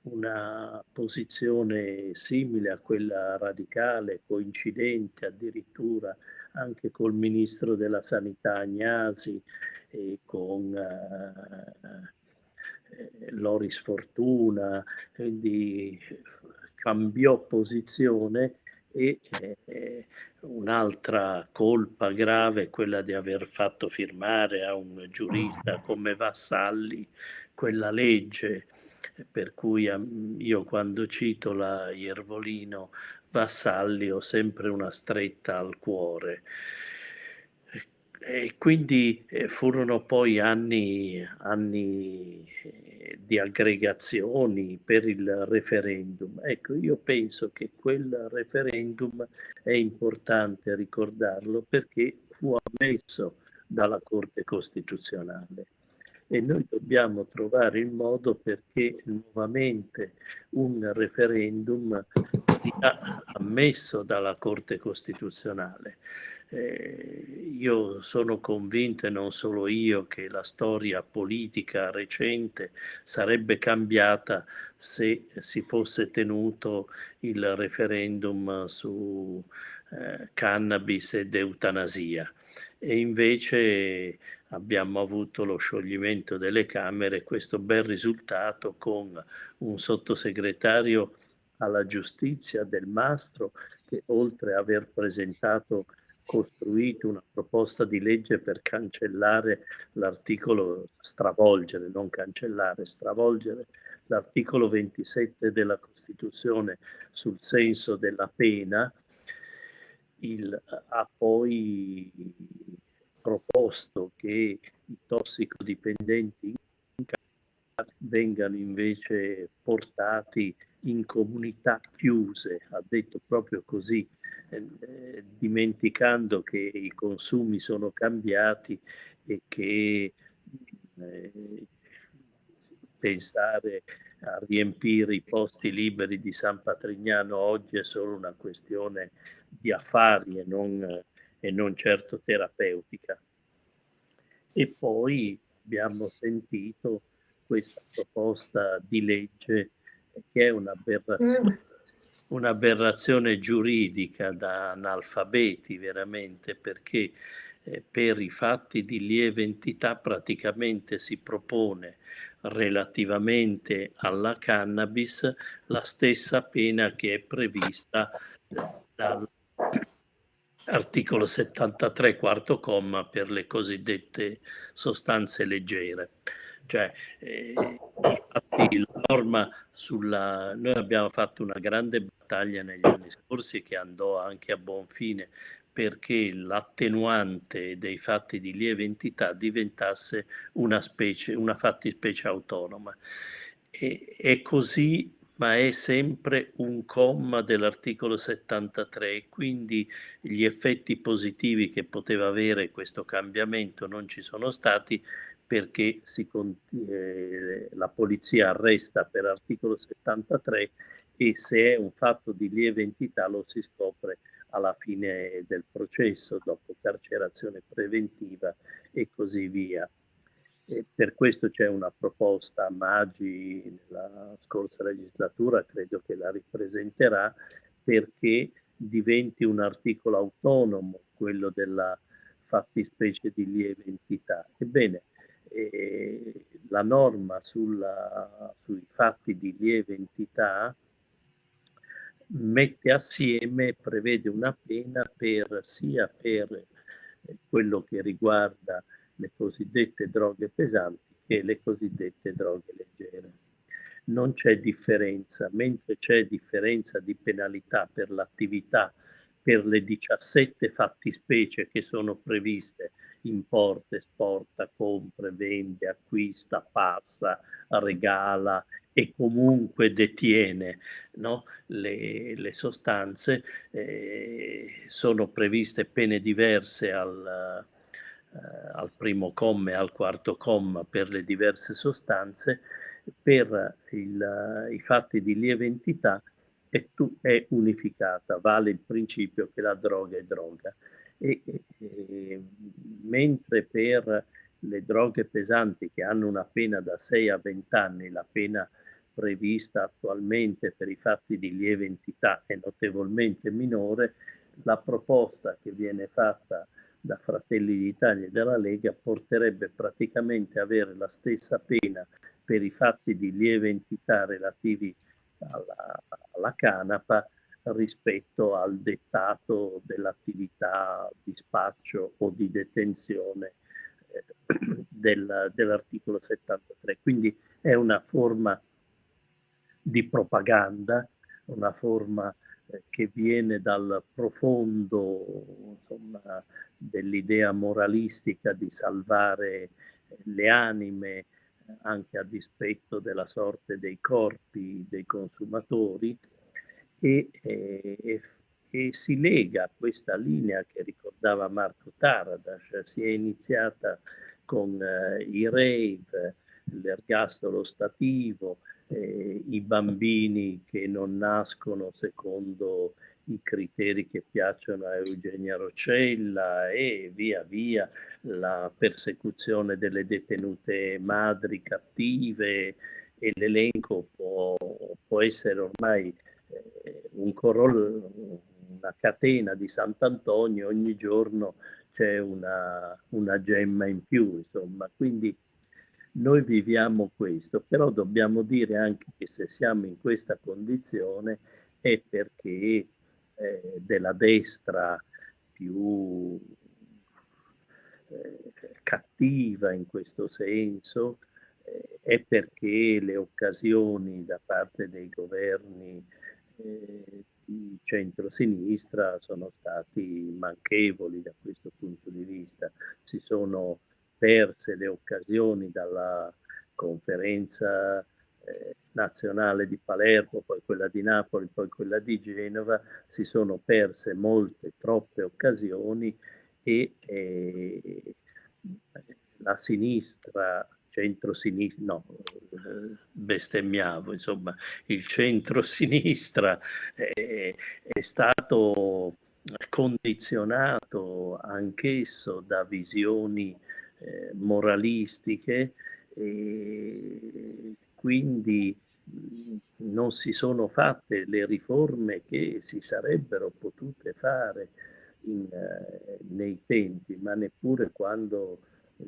una posizione simile a quella radicale, coincidente addirittura anche col ministro della sanità Agnasi e con eh, Loris Fortuna, quindi cambiò posizione e eh, un'altra colpa grave è quella di aver fatto firmare a un giurista come Vassalli quella legge per cui io quando cito la Iervolino Vassalli ho sempre una stretta al cuore. E quindi eh, furono poi anni, anni eh, di aggregazioni per il referendum. Ecco, io penso che quel referendum è importante ricordarlo perché fu ammesso dalla Corte Costituzionale e noi dobbiamo trovare il modo perché nuovamente un referendum sia ammesso dalla Corte Costituzionale. Eh, io sono convinto, e non solo io, che la storia politica recente sarebbe cambiata se si fosse tenuto il referendum su eh, cannabis ed eutanasia. E invece abbiamo avuto lo scioglimento delle Camere, questo bel risultato con un sottosegretario alla giustizia del Mastro che oltre a aver presentato costruito una proposta di legge per cancellare l'articolo, stravolgere, non cancellare, stravolgere l'articolo 27 della Costituzione sul senso della pena, il, ha poi proposto che i tossicodipendenti vengano invece portati in comunità chiuse, ha detto proprio così, eh, dimenticando che i consumi sono cambiati e che eh, pensare a riempire i posti liberi di San Patrignano oggi è solo una questione di affari e non e non certo terapeutica. E poi abbiamo sentito questa proposta di legge che è un'aberrazione, mm. un'aberrazione giuridica da analfabeti veramente perché eh, per i fatti di lieve entità praticamente si propone relativamente alla cannabis la stessa pena che è prevista dal articolo 73 quarto comma per le cosiddette sostanze leggere. Cioè, eh, infatti la norma sulla... Noi abbiamo fatto una grande battaglia negli anni scorsi che andò anche a buon fine perché l'attenuante dei fatti di lieve entità diventasse una specie, una fattispecie autonoma. E, e così ma è sempre un comma dell'articolo 73, quindi gli effetti positivi che poteva avere questo cambiamento non ci sono stati perché si, eh, la polizia arresta per articolo 73 e se è un fatto di lieve entità lo si scopre alla fine del processo, dopo carcerazione preventiva e così via. E per questo c'è una proposta Maggi nella scorsa legislatura, credo che la ripresenterà, perché diventi un articolo autonomo, quello della fattispecie di lieve entità. Ebbene, eh, la norma sulla, sui fatti di lieve entità mette assieme, prevede una pena per, sia per quello che riguarda le cosiddette droghe pesanti e le cosiddette droghe leggere. Non c'è differenza, mentre c'è differenza di penalità per l'attività per le 17 fattispecie che sono previste, importa, esporta, compra, vende, acquista, passa, regala e comunque detiene no? le, le, sostanze, eh, sono previste pene diverse al, al primo comma e al quarto comma per le diverse sostanze, per il, i fatti di lieve entità è, è, unificata, vale il principio che la droga è droga. E, e, mentre per le droghe pesanti che hanno una pena da 6 a 20 anni, la pena prevista attualmente per i fatti di lieve entità è notevolmente minore, la proposta che viene fatta da Fratelli d'Italia e della Lega porterebbe praticamente a avere la stessa pena per i fatti di lieve entità relativi alla, alla canapa rispetto al dettato dell'attività di spaccio o di detenzione eh, del, dell'articolo 73. Quindi è una forma di propaganda, una forma eh, che viene dal profondo dell'idea moralistica di salvare eh, le anime anche a dispetto della sorte dei corpi dei consumatori e, e, e si lega a questa linea che ricordava Marco Taradas, si è iniziata con eh, i rave, l'ergastolo stativo, eh, i bambini che non nascono secondo i criteri che piacciono a Eugenia Rocella e via via la persecuzione delle detenute madri cattive e l'elenco può, può, essere ormai eh, un corollo, una catena di Sant'Antonio, ogni giorno c'è una, una gemma in più, insomma, quindi noi viviamo questo, però dobbiamo dire anche che se siamo in questa condizione è perché eh, della destra più eh, cattiva in questo senso eh, è perché le occasioni da parte dei governi eh, di centro-sinistra sono stati manchevoli da questo punto di vista. Si sono perse le occasioni dalla conferenza eh, nazionale di Palermo, poi quella di Napoli, poi quella di Genova, si sono perse molte, troppe occasioni e eh, la sinistra, centro-sinistra, no, bestemmiavo, insomma, il centro-sinistra è, è stato condizionato anch'esso da visioni eh, moralistiche e quindi non si sono fatte le riforme che si sarebbero potute fare in, eh, nei tempi, ma neppure quando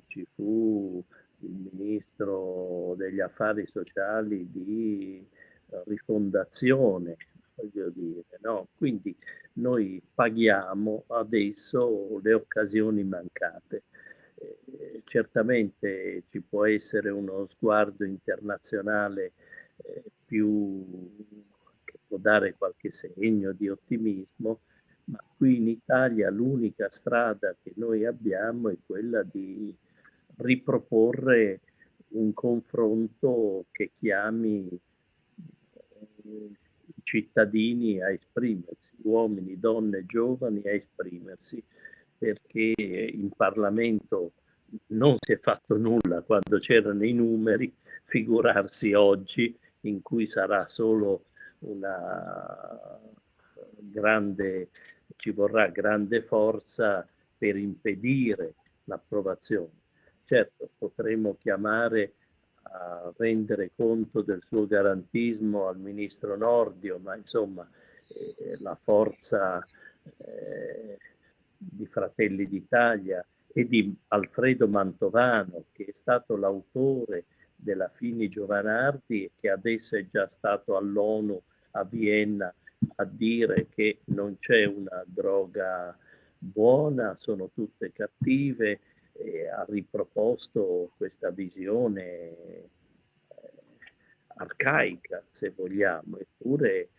ci fu il ministro degli affari sociali di rifondazione, voglio dire, no? Quindi noi paghiamo adesso le occasioni mancate. Eh, certamente ci può essere uno sguardo internazionale eh, più che può dare qualche segno di ottimismo, ma qui in Italia l'unica strada che noi abbiamo è quella di riproporre un confronto che chiami eh, i cittadini a esprimersi, uomini, donne, giovani a esprimersi, perché in Parlamento non si è fatto nulla quando c'erano i numeri, figurarsi oggi in cui sarà solo una grande ci vorrà grande forza per impedire l'approvazione. Certo, potremmo chiamare a rendere conto del suo garantismo al ministro Nordio, ma insomma eh, la forza eh, di Fratelli d'Italia e di Alfredo Mantovano, che è stato l'autore della Fini Giovanardi e che adesso è già stato all'ONU a Vienna a dire che non c'è una droga buona, sono tutte cattive, e ha riproposto questa visione eh, arcaica, se vogliamo, eppure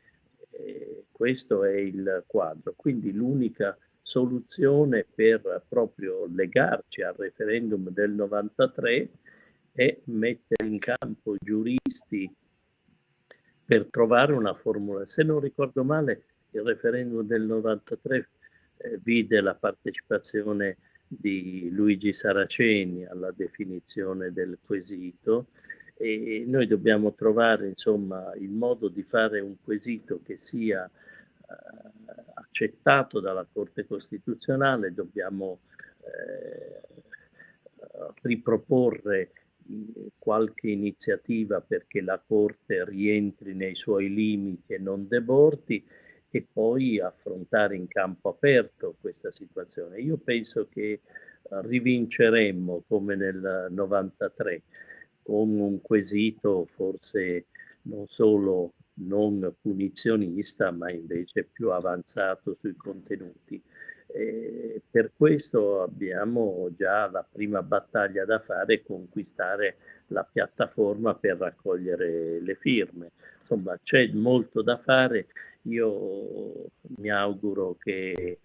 eh, questo è il quadro. Quindi l'unica soluzione per proprio legarci al referendum del 93 è mettere in campo giuristi per trovare una formula. Se non ricordo male, il referendum del 93 eh, vide la partecipazione di Luigi Saraceni alla definizione del quesito. E noi dobbiamo trovare insomma il modo di fare un quesito che sia eh, accettato dalla Corte Costituzionale, dobbiamo eh, riproporre qualche iniziativa perché la Corte rientri nei suoi limiti e non debordi e poi affrontare in campo aperto questa situazione. Io penso che eh, rivinceremmo come nel 93 con un quesito forse non solo non punizionista ma invece più avanzato sui contenuti. E per questo abbiamo già la prima battaglia da fare, conquistare la piattaforma per raccogliere le firme. Insomma, c'è molto da fare. Io mi auguro che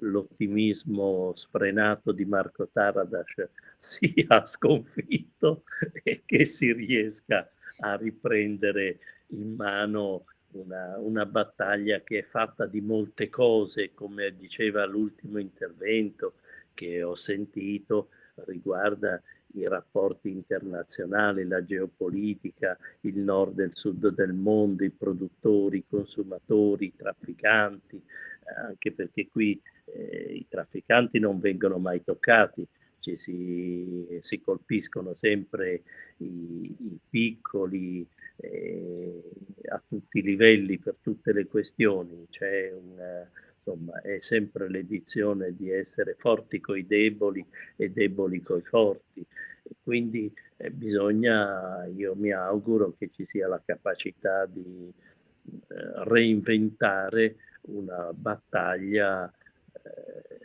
l'ottimismo sfrenato di Marco Taradas sia sconfitto e che si riesca a riprendere in mano una, una, battaglia che è fatta di molte cose, come diceva l'ultimo intervento che ho sentito, riguarda i rapporti internazionali, la geopolitica, il nord e il sud del mondo, i produttori, i consumatori, i trafficanti, anche perché qui eh, i trafficanti non vengono mai toccati, ci si, si colpiscono sempre i, i piccoli, eh, a tutti i livelli, per tutte le questioni. C'è un, insomma, è sempre l'edizione di essere forti coi deboli e deboli coi forti. quindi eh, bisogna, io mi auguro che ci sia la capacità di eh, reinventare una battaglia eh,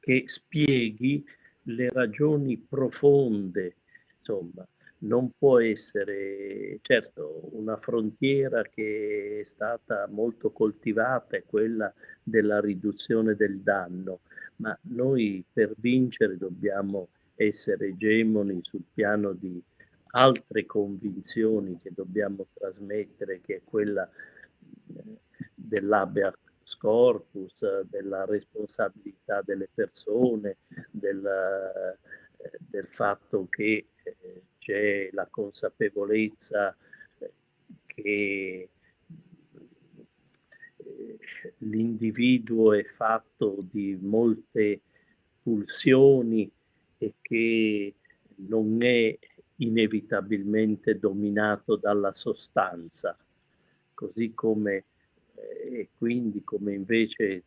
che spieghi le ragioni profonde, insomma, non può essere, certo, una frontiera che è stata molto coltivata, è quella della riduzione del danno, ma noi per vincere dobbiamo essere egemoni sul piano di altre convinzioni che dobbiamo trasmettere, che è quella eh, dell'habeas corpus, della responsabilità delle persone, del, eh, del fatto che eh, c'è la consapevolezza eh, che eh, l'individuo è fatto di molte pulsioni e che non è inevitabilmente dominato dalla sostanza, così come eh, e quindi come invece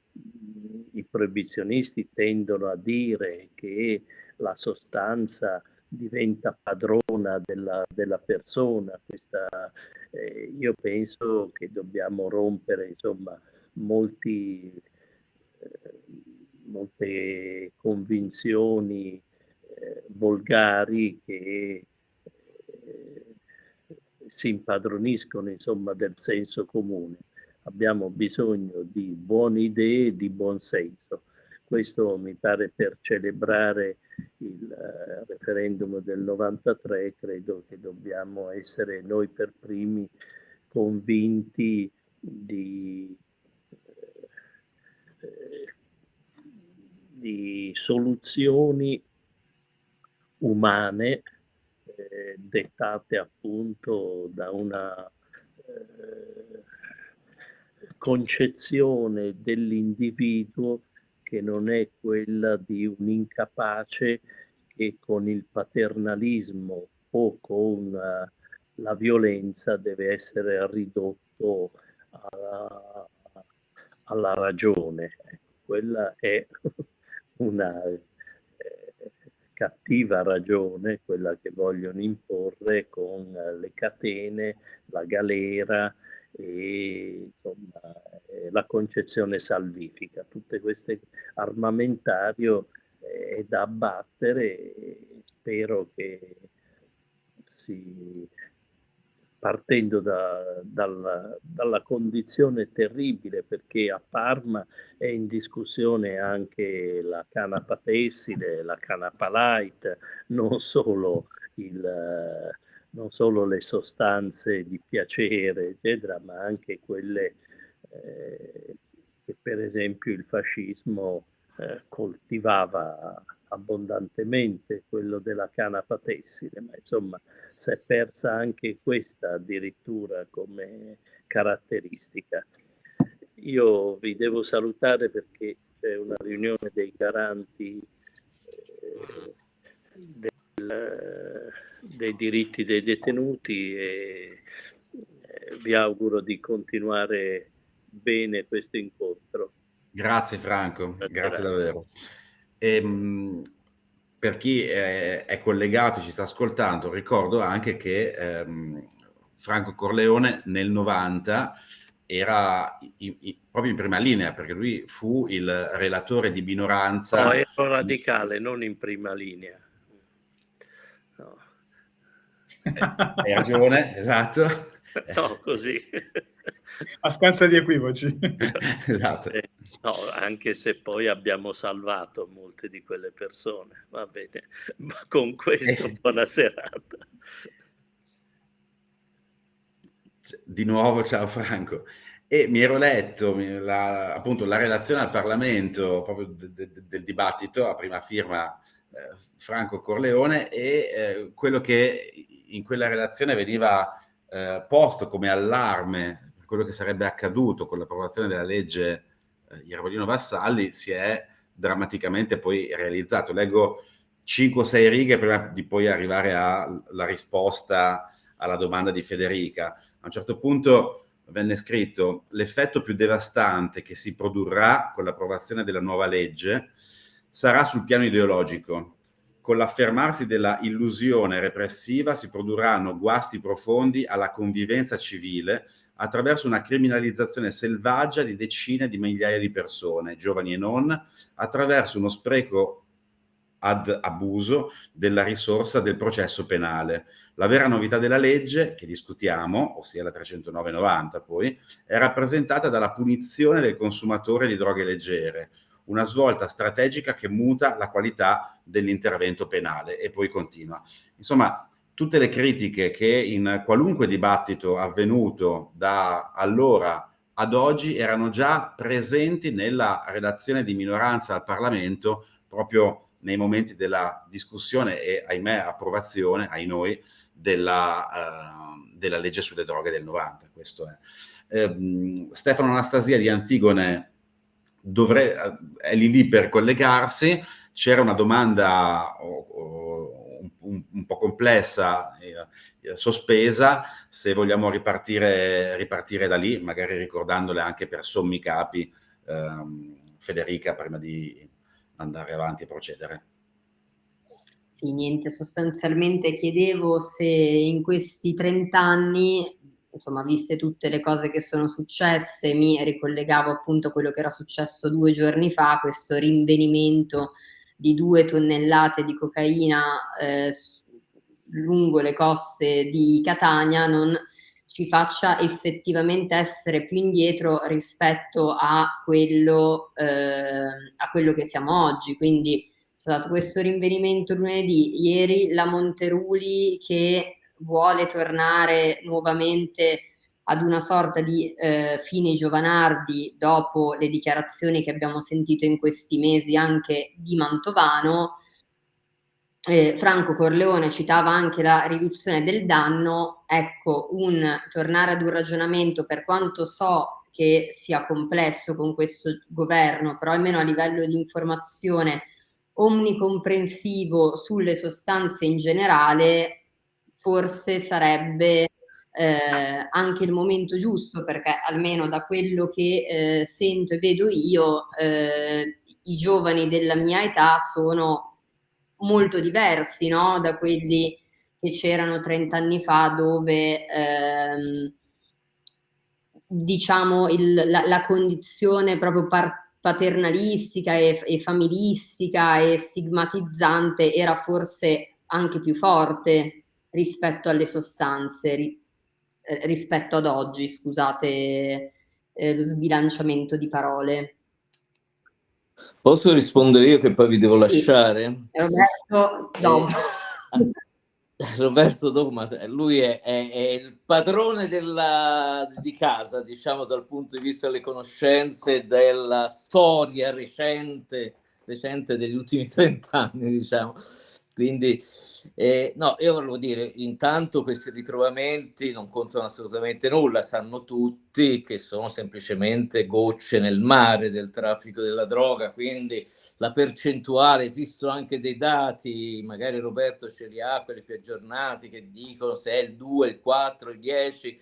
i proibizionisti tendono a dire che la sostanza diventa padrona della, della persona. Questa, eh, io penso che dobbiamo rompere insomma, molti, eh, molte convinzioni eh, volgari che eh, si impadroniscono insomma, del senso comune. Abbiamo bisogno di buone idee e di buon senso. Questo mi pare per celebrare il uh, referendum del 93, credo che dobbiamo essere noi per primi convinti di, eh, di soluzioni umane eh, dettate appunto da una eh, concezione dell'individuo che non è quella di un incapace che con il paternalismo o con uh, la violenza deve essere ridotto alla, alla ragione. Ecco, quella è una eh, cattiva ragione, quella che vogliono imporre con le catene, la galera, e insomma, eh, la concezione salvifica. Tutte queste armamentario eh, è da abbattere e spero che si, partendo da, dalla, dalla, condizione terribile perché a Parma è in discussione anche la canapa tessile, la canapa light, non solo il non solo le sostanze di piacere, eccetera, ma anche quelle eh, che per esempio il fascismo eh, coltivava abbondantemente quello della canapa tessile, ma insomma si è persa anche questa addirittura come caratteristica. Io vi devo salutare perché c'è una riunione dei garanti eh, del, dei diritti dei detenuti e eh, vi auguro di continuare bene questo incontro. Grazie Franco, grazie, grazie davvero. E, ehm, per chi è, è, collegato, ci sta ascoltando, ricordo anche che ehm, Franco Corleone nel 90 era in, in, proprio in prima linea, perché lui fu il relatore di minoranza. No, ero radicale, non in prima linea. No. Eh, hai ragione, esatto. No, così. A scansa di equivoci. esatto. Eh, no, anche se poi abbiamo salvato molte di quelle persone. Va bene, ma con questo eh. buona serata. Di nuovo ciao Franco. E mi ero letto la, appunto la relazione al Parlamento proprio de, de, del dibattito a prima firma eh, Franco Corleone e eh, quello che in quella relazione veniva eh, posto come allarme per quello che sarebbe accaduto con l'approvazione della legge eh, Iervolino Vassalli si è drammaticamente poi realizzato. Leggo 5-6 righe prima di poi arrivare alla risposta alla domanda di Federica. A un certo punto venne scritto l'effetto più devastante che si produrrà con l'approvazione della nuova legge sarà sul piano ideologico. Con l'affermarsi della illusione repressiva si produrranno guasti profondi alla convivenza civile attraverso una criminalizzazione selvaggia di decine di migliaia di persone, giovani e non, attraverso uno spreco ad abuso della risorsa del processo penale, la vera novità della legge che discutiamo, ossia la 309-90 poi, è rappresentata dalla punizione del consumatore di droghe leggere, una svolta strategica che muta la qualità dell'intervento penale e poi continua. Insomma, tutte le critiche che in qualunque dibattito avvenuto da allora ad oggi erano già presenti nella relazione di minoranza al Parlamento proprio nei momenti della discussione e, ahimè, approvazione, ai noi, della, uh, della legge sulle droghe del 90. Questo è. Eh, Stefano Anastasia di Antigone dovre, è lì lì per collegarsi. C'era una domanda oh, un, un, po' complessa, eh, sospesa, se vogliamo ripartire, ripartire, da lì, magari ricordandole anche per sommi capi ehm, Federica prima di andare avanti e procedere. Sì, niente, sostanzialmente chiedevo se in questi 30 anni, insomma, viste tutte le cose che sono successe, mi ricollegavo appunto a quello che era successo due giorni fa, questo rinvenimento di due tonnellate di cocaina eh, lungo le coste di Catania non ci faccia effettivamente essere più indietro rispetto a quello, eh, a quello che siamo oggi. Quindi dato questo rinvenimento lunedì, ieri la Monteruli che vuole tornare nuovamente ad una sorta di eh, fine Giovanardi dopo le dichiarazioni che abbiamo sentito in questi mesi anche di Mantovano. Eh, Franco Corleone citava anche la riduzione del danno, ecco, un tornare ad un ragionamento per quanto so che sia complesso con questo governo, però almeno a livello di informazione omnicomprensivo sulle sostanze in generale, forse sarebbe eh, anche il momento giusto, perché almeno da quello che eh, sento e vedo io, eh, i giovani della mia età sono molto diversi no? da quelli che c'erano 30 anni fa dove ehm, diciamo il, la, la, condizione proprio paternalistica e, e familistica e stigmatizzante era forse anche più forte rispetto alle sostanze, ri, eh, rispetto ad oggi, scusate eh, lo sbilanciamento di parole. Posso rispondere io che poi vi devo lasciare? Sì. Roberto, dopo. Eh, Roberto Dogma, lui è, è, è il padrone della, di casa, diciamo dal punto di vista delle conoscenze, della storia recente recente degli ultimi 30 anni, diciamo. Quindi, eh, no, io volevo dire, intanto questi ritrovamenti non contano assolutamente nulla, sanno tutti che sono semplicemente gocce nel mare del traffico della droga, quindi la percentuale, esistono anche dei dati, magari Roberto ce li ha, quelli più aggiornati, che dicono se è il 2, il 4, il 10,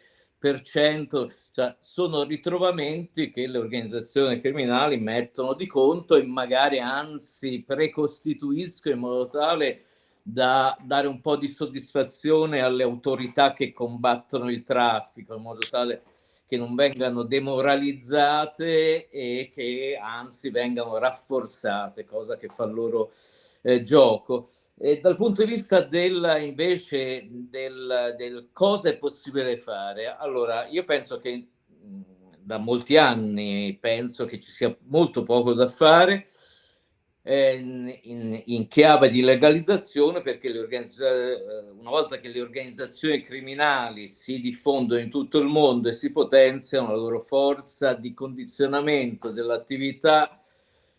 cioè sono ritrovamenti che le organizzazioni criminali mettono di conto e magari anzi precostituiscono in modo tale da dare un po' di soddisfazione alle autorità che combattono il traffico, in modo tale che non vengano demoralizzate e che anzi vengano rafforzate, cosa che fa loro eh, gioco. E dal punto di vista del, invece del, del cosa è possibile fare, allora io penso che da molti anni penso che ci sia molto poco da fare eh, in, in, chiave di legalizzazione perché eh, una volta che le organizzazioni criminali si diffondono in tutto il mondo e si potenziano la loro forza di condizionamento dell'attività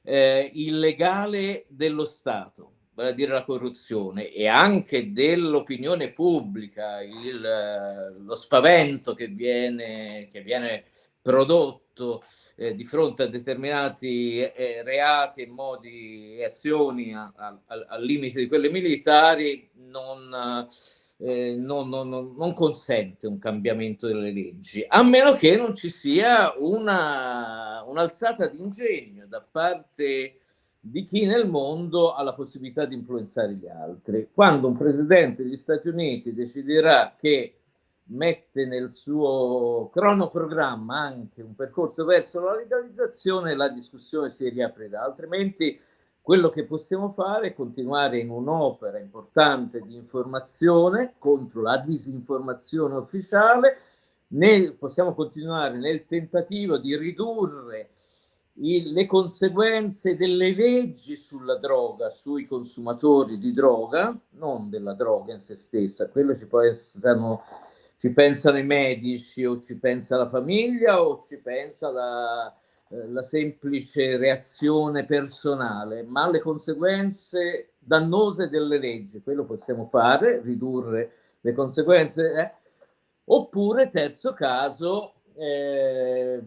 eh, illegale dello Stato vale a dire la corruzione, e anche dell'opinione pubblica, il, lo spavento che viene, che viene prodotto eh, di fronte a determinati eh, reati e modi e azioni a, a, al limite di quelle militari non, eh, non, non, non, consente un cambiamento delle leggi, a meno che non ci sia una, un'alzata di ingegno da parte di chi nel mondo ha la possibilità di influenzare gli altri. Quando un presidente degli Stati Uniti deciderà che mette nel suo cronoprogramma anche un percorso verso la legalizzazione, la discussione si riaprirà, altrimenti quello che possiamo fare è continuare in un'opera importante di informazione contro la disinformazione ufficiale, nel, possiamo continuare nel tentativo di ridurre il, le conseguenze delle leggi sulla droga, sui consumatori di droga, non della droga in se stessa, quello ci può essere, ci pensano i medici o ci pensa la famiglia o ci pensa la, eh, la semplice reazione personale, ma le conseguenze dannose delle leggi, quello possiamo fare, ridurre le conseguenze, eh? oppure terzo caso, eh,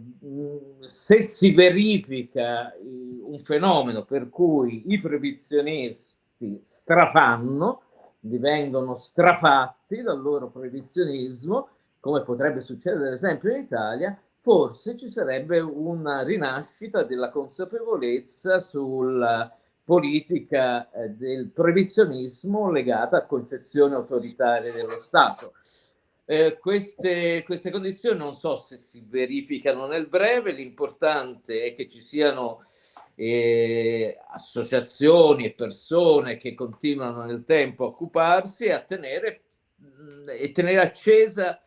se si verifica un fenomeno per cui i proibizionisti strafanno, divengono strafatti dal loro proibizionismo, come potrebbe succedere ad esempio in Italia, forse ci sarebbe una rinascita della consapevolezza sulla politica eh, del proibizionismo legata a concezioni autoritarie dello Stato. Eh, queste, queste, condizioni non so se si verificano nel breve, l'importante è che ci siano eh, associazioni e persone che continuano nel tempo a occuparsi e a tenere, mh, mm, e tenere accesa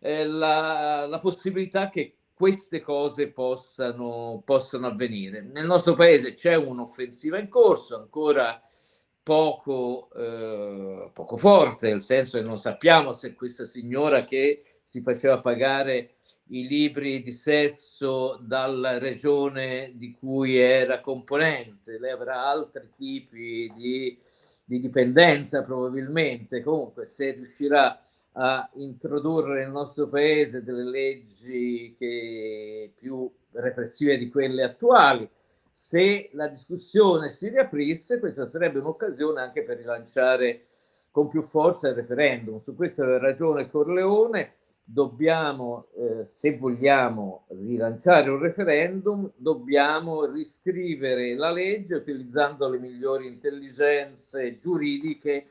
eh, la, la, possibilità che queste cose possano, possano avvenire. Nel nostro paese c'è un'offensiva in corso, ancora poco, eh, poco forte, nel senso che non sappiamo se questa signora che si faceva pagare i libri di sesso dalla regione di cui era componente, lei avrà altri tipi di, di dipendenza probabilmente, comunque se riuscirà a introdurre nel nostro paese delle leggi che, più repressive di quelle attuali, se la discussione si riaprisse, questa sarebbe un'occasione anche per rilanciare con più forza il referendum. Su questo aveva ragione Corleone, dobbiamo, eh, se vogliamo rilanciare un referendum, dobbiamo riscrivere la legge utilizzando le migliori intelligenze giuridiche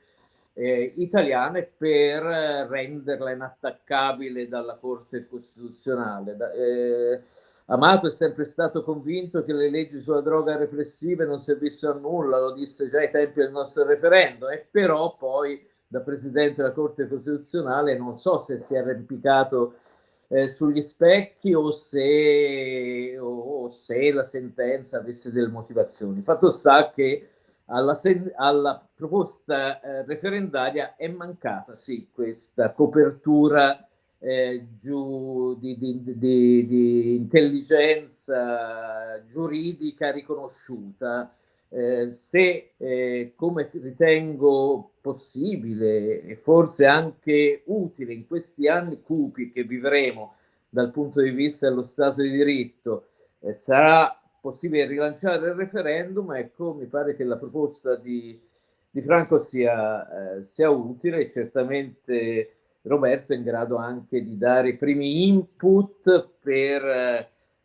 eh, italiane per renderla inattaccabile dalla Corte Costituzionale. Da, eh, Amato è sempre stato convinto che le leggi sulla droga repressive non servissero a nulla, lo disse già ai tempi del nostro referendum, e però poi da Presidente della Corte Costituzionale non so se si è arrampicato eh, sugli specchi o se, o, o se, la sentenza avesse delle motivazioni. Fatto sta che alla, alla proposta eh, referendaria è mancata sì questa copertura eh, giù, di, di, di, di, intelligenza giuridica riconosciuta. Eh, se, eh, come ritengo possibile e forse anche utile in questi anni cupi che vivremo dal punto di vista dello Stato di diritto, eh, sarà possibile rilanciare il referendum, ecco, mi pare che la proposta di, di Franco sia, eh, sia utile certamente Roberto è in grado anche di dare i primi input per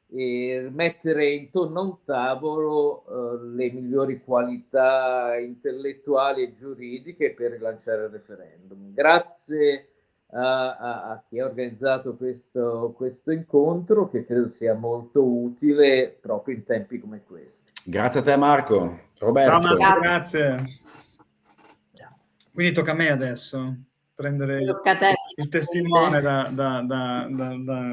eh, mettere intorno a un tavolo uh, le migliori qualità intellettuali e giuridiche per rilanciare il referendum. Grazie a, a, a chi ha organizzato questo, questo, incontro che credo sia molto utile proprio in tempi come questi. Grazie a te Marco. Roberto. Ciao Marco, grazie. Quindi tocca a me adesso prendere il testimone da, da, da,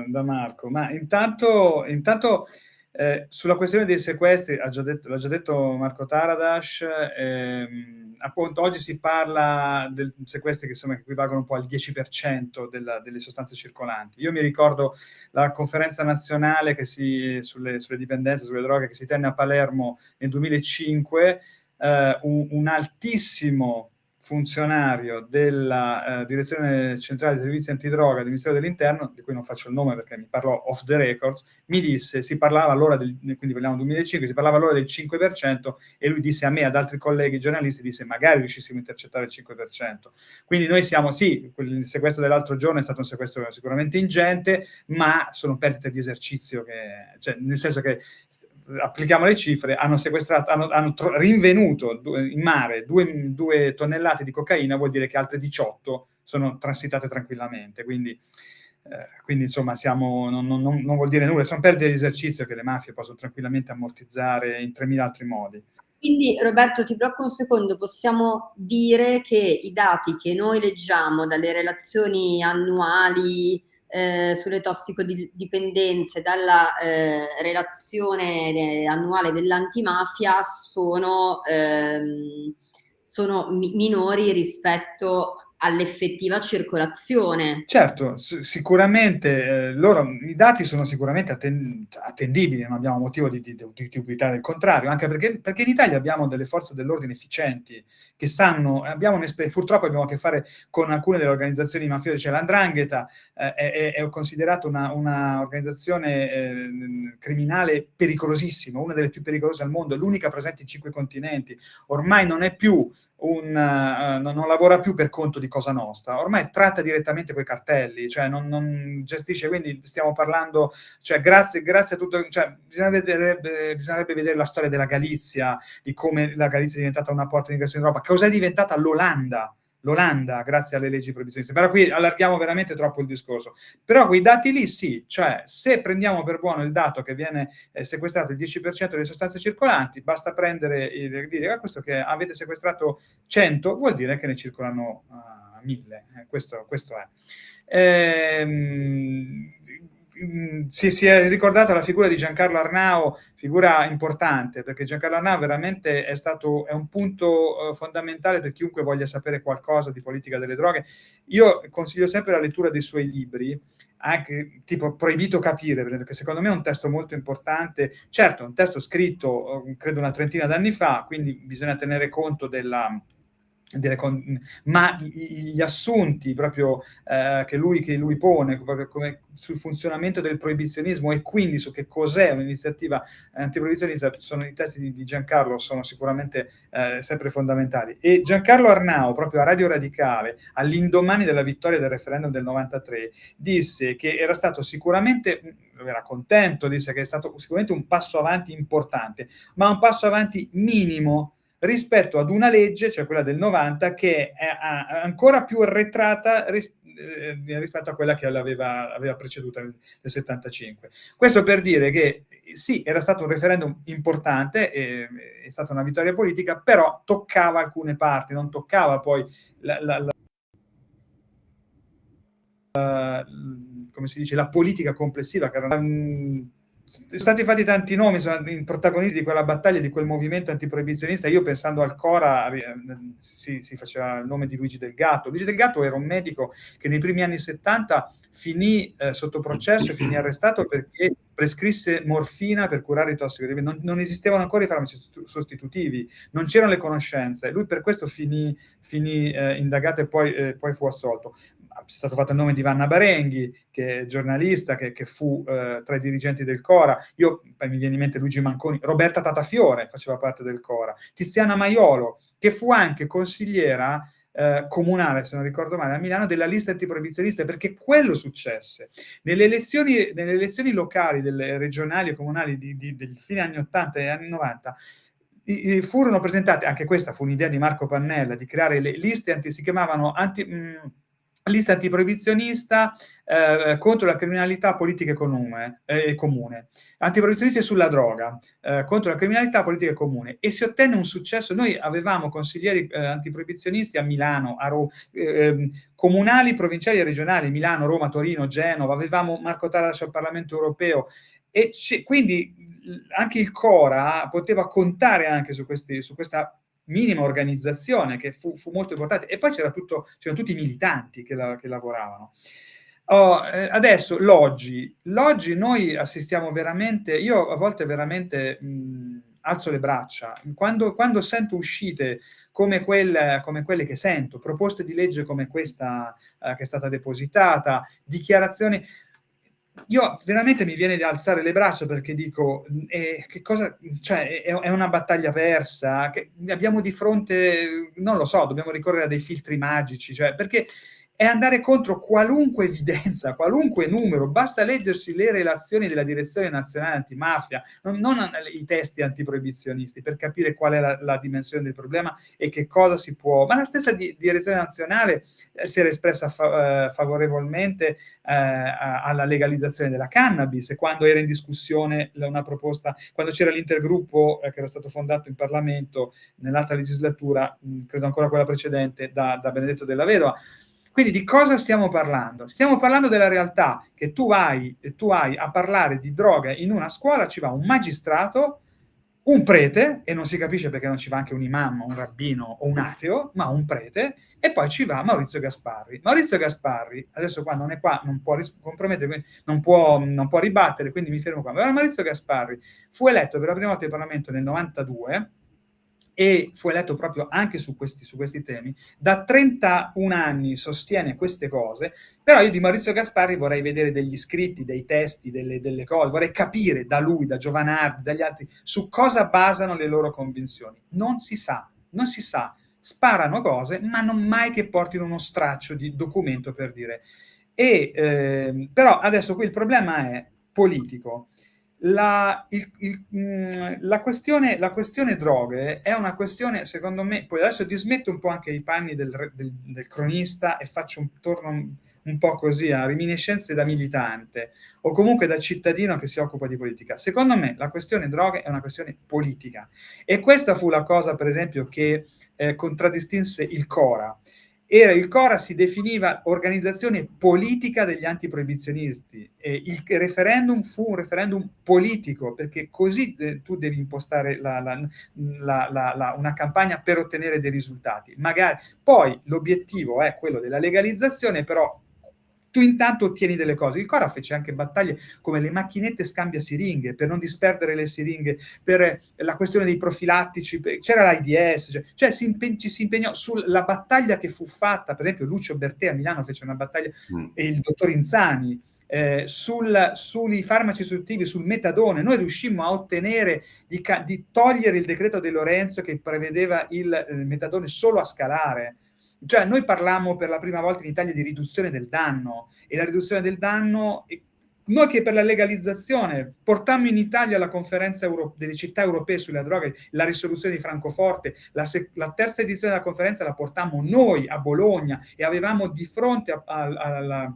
da, Marco. Ma intanto, intanto eh, sulla questione dei sequestri, ha già detto, l'ha già detto Marco Taradash, ehm, appunto oggi si parla di sequestri che insomma equivalgono un po' al 10% della, delle sostanze circolanti. Io mi ricordo la conferenza nazionale che si, sulle, sulle dipendenze, sulle droghe che si tenne a Palermo nel 2005, eh, un, un altissimo funzionario della eh, Direzione Centrale dei Servizi Antidroga del Ministero dell'Interno, di cui non faccio il nome perché mi parlò off the records, mi disse, si parlava allora, del, quindi parliamo del 2005, si parlava allora del 5% e lui disse a me, ad altri colleghi giornalisti, disse magari riuscissimo a intercettare il 5%. Quindi noi siamo, sì, il sequestro dell'altro giorno è stato un sequestro sicuramente ingente, ma sono perdite di esercizio, che, cioè, nel senso che applichiamo le cifre, hanno sequestrato, hanno, hanno rinvenuto in mare due, tonnellate di cocaina, vuol dire che altre 18 sono transitate tranquillamente. Quindi, eh, quindi insomma, siamo, non, non, non, vuol dire nulla, sono perdite di esercizio che le mafie possono tranquillamente ammortizzare in 3.000 altri modi. Quindi Roberto ti blocco un secondo, possiamo dire che i dati che noi leggiamo dalle relazioni annuali eh, sulle tossicodipendenze dalla eh, relazione annuale dell'antimafia sono, ehm, sono mi minori rispetto all'effettiva circolazione. Certo, sicuramente eh, loro, i dati sono sicuramente atten attendibili, non abbiamo motivo di, di, di, dubitare del contrario, anche perché, perché, in Italia abbiamo delle forze dell'ordine efficienti che sanno, abbiamo purtroppo abbiamo a che fare con alcune delle organizzazioni mafiose, cioè l'Andrangheta eh, è, è considerata un'organizzazione eh, criminale pericolosissima, una delle più pericolose al mondo, l'unica presente in cinque continenti, ormai non è più un, uh, non lavora più per conto di Cosa Nostra, ormai tratta direttamente quei cartelli, cioè non, non gestisce, quindi stiamo parlando, cioè grazie, grazie a tutto, cioè bisognerebbe, bisognerebbe, vedere la storia della Galizia, di come la Galizia è diventata una porta di ingresso in Europa, cosa è diventata? l'Olanda, l'Olanda grazie alle leggi proibizioniste. Però qui allarghiamo veramente troppo il discorso. Però quei dati lì sì, cioè se prendiamo per buono il dato che viene eh, sequestrato il 10% delle sostanze circolanti, basta prendere e dire ah, questo che avete sequestrato 100 vuol dire che ne circolano uh, 1000. Eh, questo, questo, è. Ehm, Si, si, è ricordata la figura di Giancarlo Arnao, figura importante, perché Giancarlo Arnao veramente è stato è un punto uh, fondamentale per chiunque voglia sapere qualcosa di politica delle droghe. Io consiglio sempre la lettura dei suoi libri, anche tipo Proibito capire, perché secondo me è un testo molto importante. Certo, è un testo scritto, uh, credo, una trentina d'anni fa, quindi bisogna tenere conto della ma gli assunti proprio eh, che, lui, che, lui, pone sul funzionamento del proibizionismo e quindi su che cos'è un'iniziativa antiproibizionista sono i testi di, di Giancarlo sono sicuramente eh, sempre fondamentali. E Giancarlo Arnao proprio a Radio Radicale all'indomani della vittoria del referendum del 93 disse che era stato sicuramente era contento, disse che è stato sicuramente un passo avanti importante ma un passo avanti minimo rispetto ad una legge, cioè quella del 90, che è ancora più arretrata eh, rispetto a quella che l'aveva aveva preceduta nel 75. Questo per dire che sì, era stato un referendum importante, è stata una vittoria politica, però toccava alcune parti, non toccava poi la, la, la come si dice, la politica complessiva, che era, um, sono stati fatti tanti nomi, sono i protagonisti di quella battaglia, di quel movimento antiproibizionista. Io pensando al Cora eh, si, si, faceva il nome di Luigi Del Gatto. Luigi Del Gatto era un medico che nei primi anni 70 finì eh, sotto processo finì arrestato perché prescrisse morfina per curare i tossicodipendenti. Non, non esistevano ancora i farmaci sostitutivi, non c'erano le conoscenze. Lui per questo finì, finì eh, indagato e poi, eh, poi fu assolto è stato fatto il nome di Vanna Barenghi, che è giornalista, che, che fu eh, tra i dirigenti del Cora. Io, poi mi viene in mente Luigi Manconi, Roberta Tatafiore faceva parte del Cora, Tiziana Maiolo, che fu anche consigliera eh, comunale, se non ricordo male, a Milano, della lista antiproibizionista, perché quello successe. Nelle elezioni, nelle elezioni locali, delle regionali e comunali di, di, del fine anni 80 e anni 90, furono presentate, anche questa fu un'idea di Marco Pannella, di creare le liste anti, si chiamavano anti... Mh, lista antiproibizionista eh, contro la criminalità politica e comune, eh, comune. antiproibizionista sulla droga, eh, contro la criminalità politica e comune, e si ottenne un successo. Noi avevamo consiglieri eh, antiproibizionisti a Milano, a Roma, ehm, comunali, provinciali e regionali, Milano, Roma, Torino, Genova, avevamo Marco Taras al Parlamento europeo, e quindi anche il Cora poteva contare anche su, questi, su questa minima organizzazione che fu, fu molto importante. E poi c'erano tutti i militanti che, la, che lavoravano. Oh, eh, adesso l'oggi, l'oggi noi assistiamo veramente, io a volte veramente mh, alzo le braccia, quando, quando sento uscite come quelle, come quelle, che sento, proposte di legge come questa eh, che è stata depositata, dichiarazioni, io veramente mi viene di alzare le braccia perché dico, eh, che cosa, cioè, è, è, una battaglia persa, abbiamo di fronte, non lo so, dobbiamo ricorrere a dei filtri magici, cioè, perché è andare contro qualunque evidenza, qualunque numero, basta leggersi le relazioni della Direzione Nazionale Antimafia, non, non i testi antiproibizionisti, per capire qual è la, la, dimensione del problema e che cosa si può... Ma la stessa di, Direzione Nazionale eh, si era espressa fa, eh, favorevolmente eh, alla legalizzazione della cannabis, quando era in discussione una proposta, quando c'era l'intergruppo eh, che era stato fondato in Parlamento nell'altra legislatura, mh, credo ancora quella precedente, da, da Benedetto della Vedova, quindi di cosa stiamo parlando? Stiamo parlando della realtà che tu hai, tu hai a parlare di droga in una scuola, ci va un magistrato, un prete, e non si capisce perché non ci va anche un imam, un rabbino o un ateo, ma un prete, e poi ci va Maurizio Gasparri. Maurizio Gasparri, adesso qua non è qua, non può compromettere, non può, non può ribattere, quindi mi fermo qua. Ma Maurizio Gasparri fu eletto per la prima volta in Parlamento nel 92, e fu eletto proprio anche su questi, su questi, temi, da 31 anni sostiene queste cose, però io di Maurizio Gasparri vorrei vedere degli scritti, dei testi, delle, delle cose, vorrei capire da lui, da Giovanardi, dagli altri, su cosa basano le loro convinzioni. Non si sa, non si sa, sparano cose, ma non mai che portino uno straccio di documento per dire. E, eh, però adesso qui il problema è politico la, il, il, mm, la, questione, la, questione, droghe è una questione, secondo me, poi adesso dismetto un po' anche i panni del, del, del cronista e faccio un torno un, un, po' così a riminiscenze da militante o comunque da cittadino che si occupa di politica. Secondo me la questione droghe è una questione politica e questa fu la cosa, per esempio, che eh, contraddistinse il Cora era il Cora si definiva organizzazione politica degli antiproibizionisti e il referendum fu un referendum politico perché così eh, tu devi impostare la, la, la, una campagna per ottenere dei risultati. Magari poi l'obiettivo è quello della legalizzazione, però tu intanto ottieni delle cose. Il Cora fece anche battaglie come le macchinette scambia siringhe, per non disperdere le siringhe, per la questione dei profilattici, c'era l'AIDS, cioè, cioè si ci si impegnò sulla battaglia che fu fatta, per esempio Lucio Bertè a Milano fece una battaglia, mm. e il dottor Inzani, eh, sul, sui farmaci sostitutivi, sul metadone, noi riuscimmo a ottenere di, di, togliere il decreto di Lorenzo che prevedeva il eh, metadone solo a scalare, cioè noi parlammo per la prima volta in Italia di riduzione del danno e la riduzione del danno, noi che per la legalizzazione portammo in Italia la conferenza delle città europee sulle droghe, la risoluzione di Francoforte, la, la, terza edizione della conferenza la portammo noi a Bologna e avevamo di fronte alla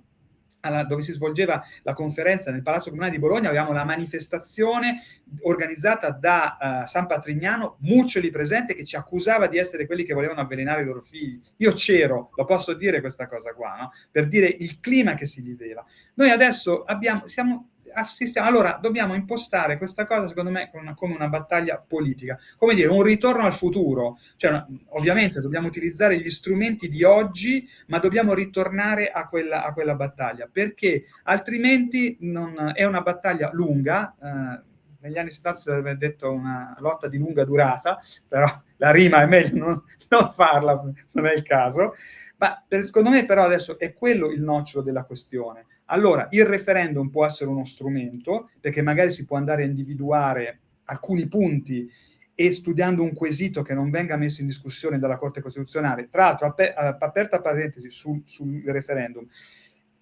alla, dove si svolgeva la conferenza nel Palazzo Comunale di Bologna, avevamo la manifestazione organizzata da uh, San Patrignano, Muccioli presente, che ci accusava di essere quelli che volevano avvelenare i loro figli. Io c'ero, lo posso dire questa cosa qua, no? per dire il clima che si viveva. Noi adesso abbiamo, siamo, assistiamo. Allora, dobbiamo impostare questa cosa, secondo me, una, come una battaglia politica, come dire, un ritorno al futuro. Cioè, ovviamente dobbiamo utilizzare gli strumenti di oggi, ma dobbiamo ritornare a quella, a quella battaglia, perché altrimenti non, è una battaglia lunga, eh, negli anni 70 si sarebbe detto una lotta di lunga durata, però la rima è meglio non, non farla, non è il caso, ma per, secondo me però adesso è quello il nocciolo della questione. Allora, il referendum può essere uno strumento, perché magari si può andare a individuare alcuni punti e studiando un quesito che non venga messo in discussione dalla Corte Costituzionale, tra l'altro, aperta parentesi sul, sul referendum,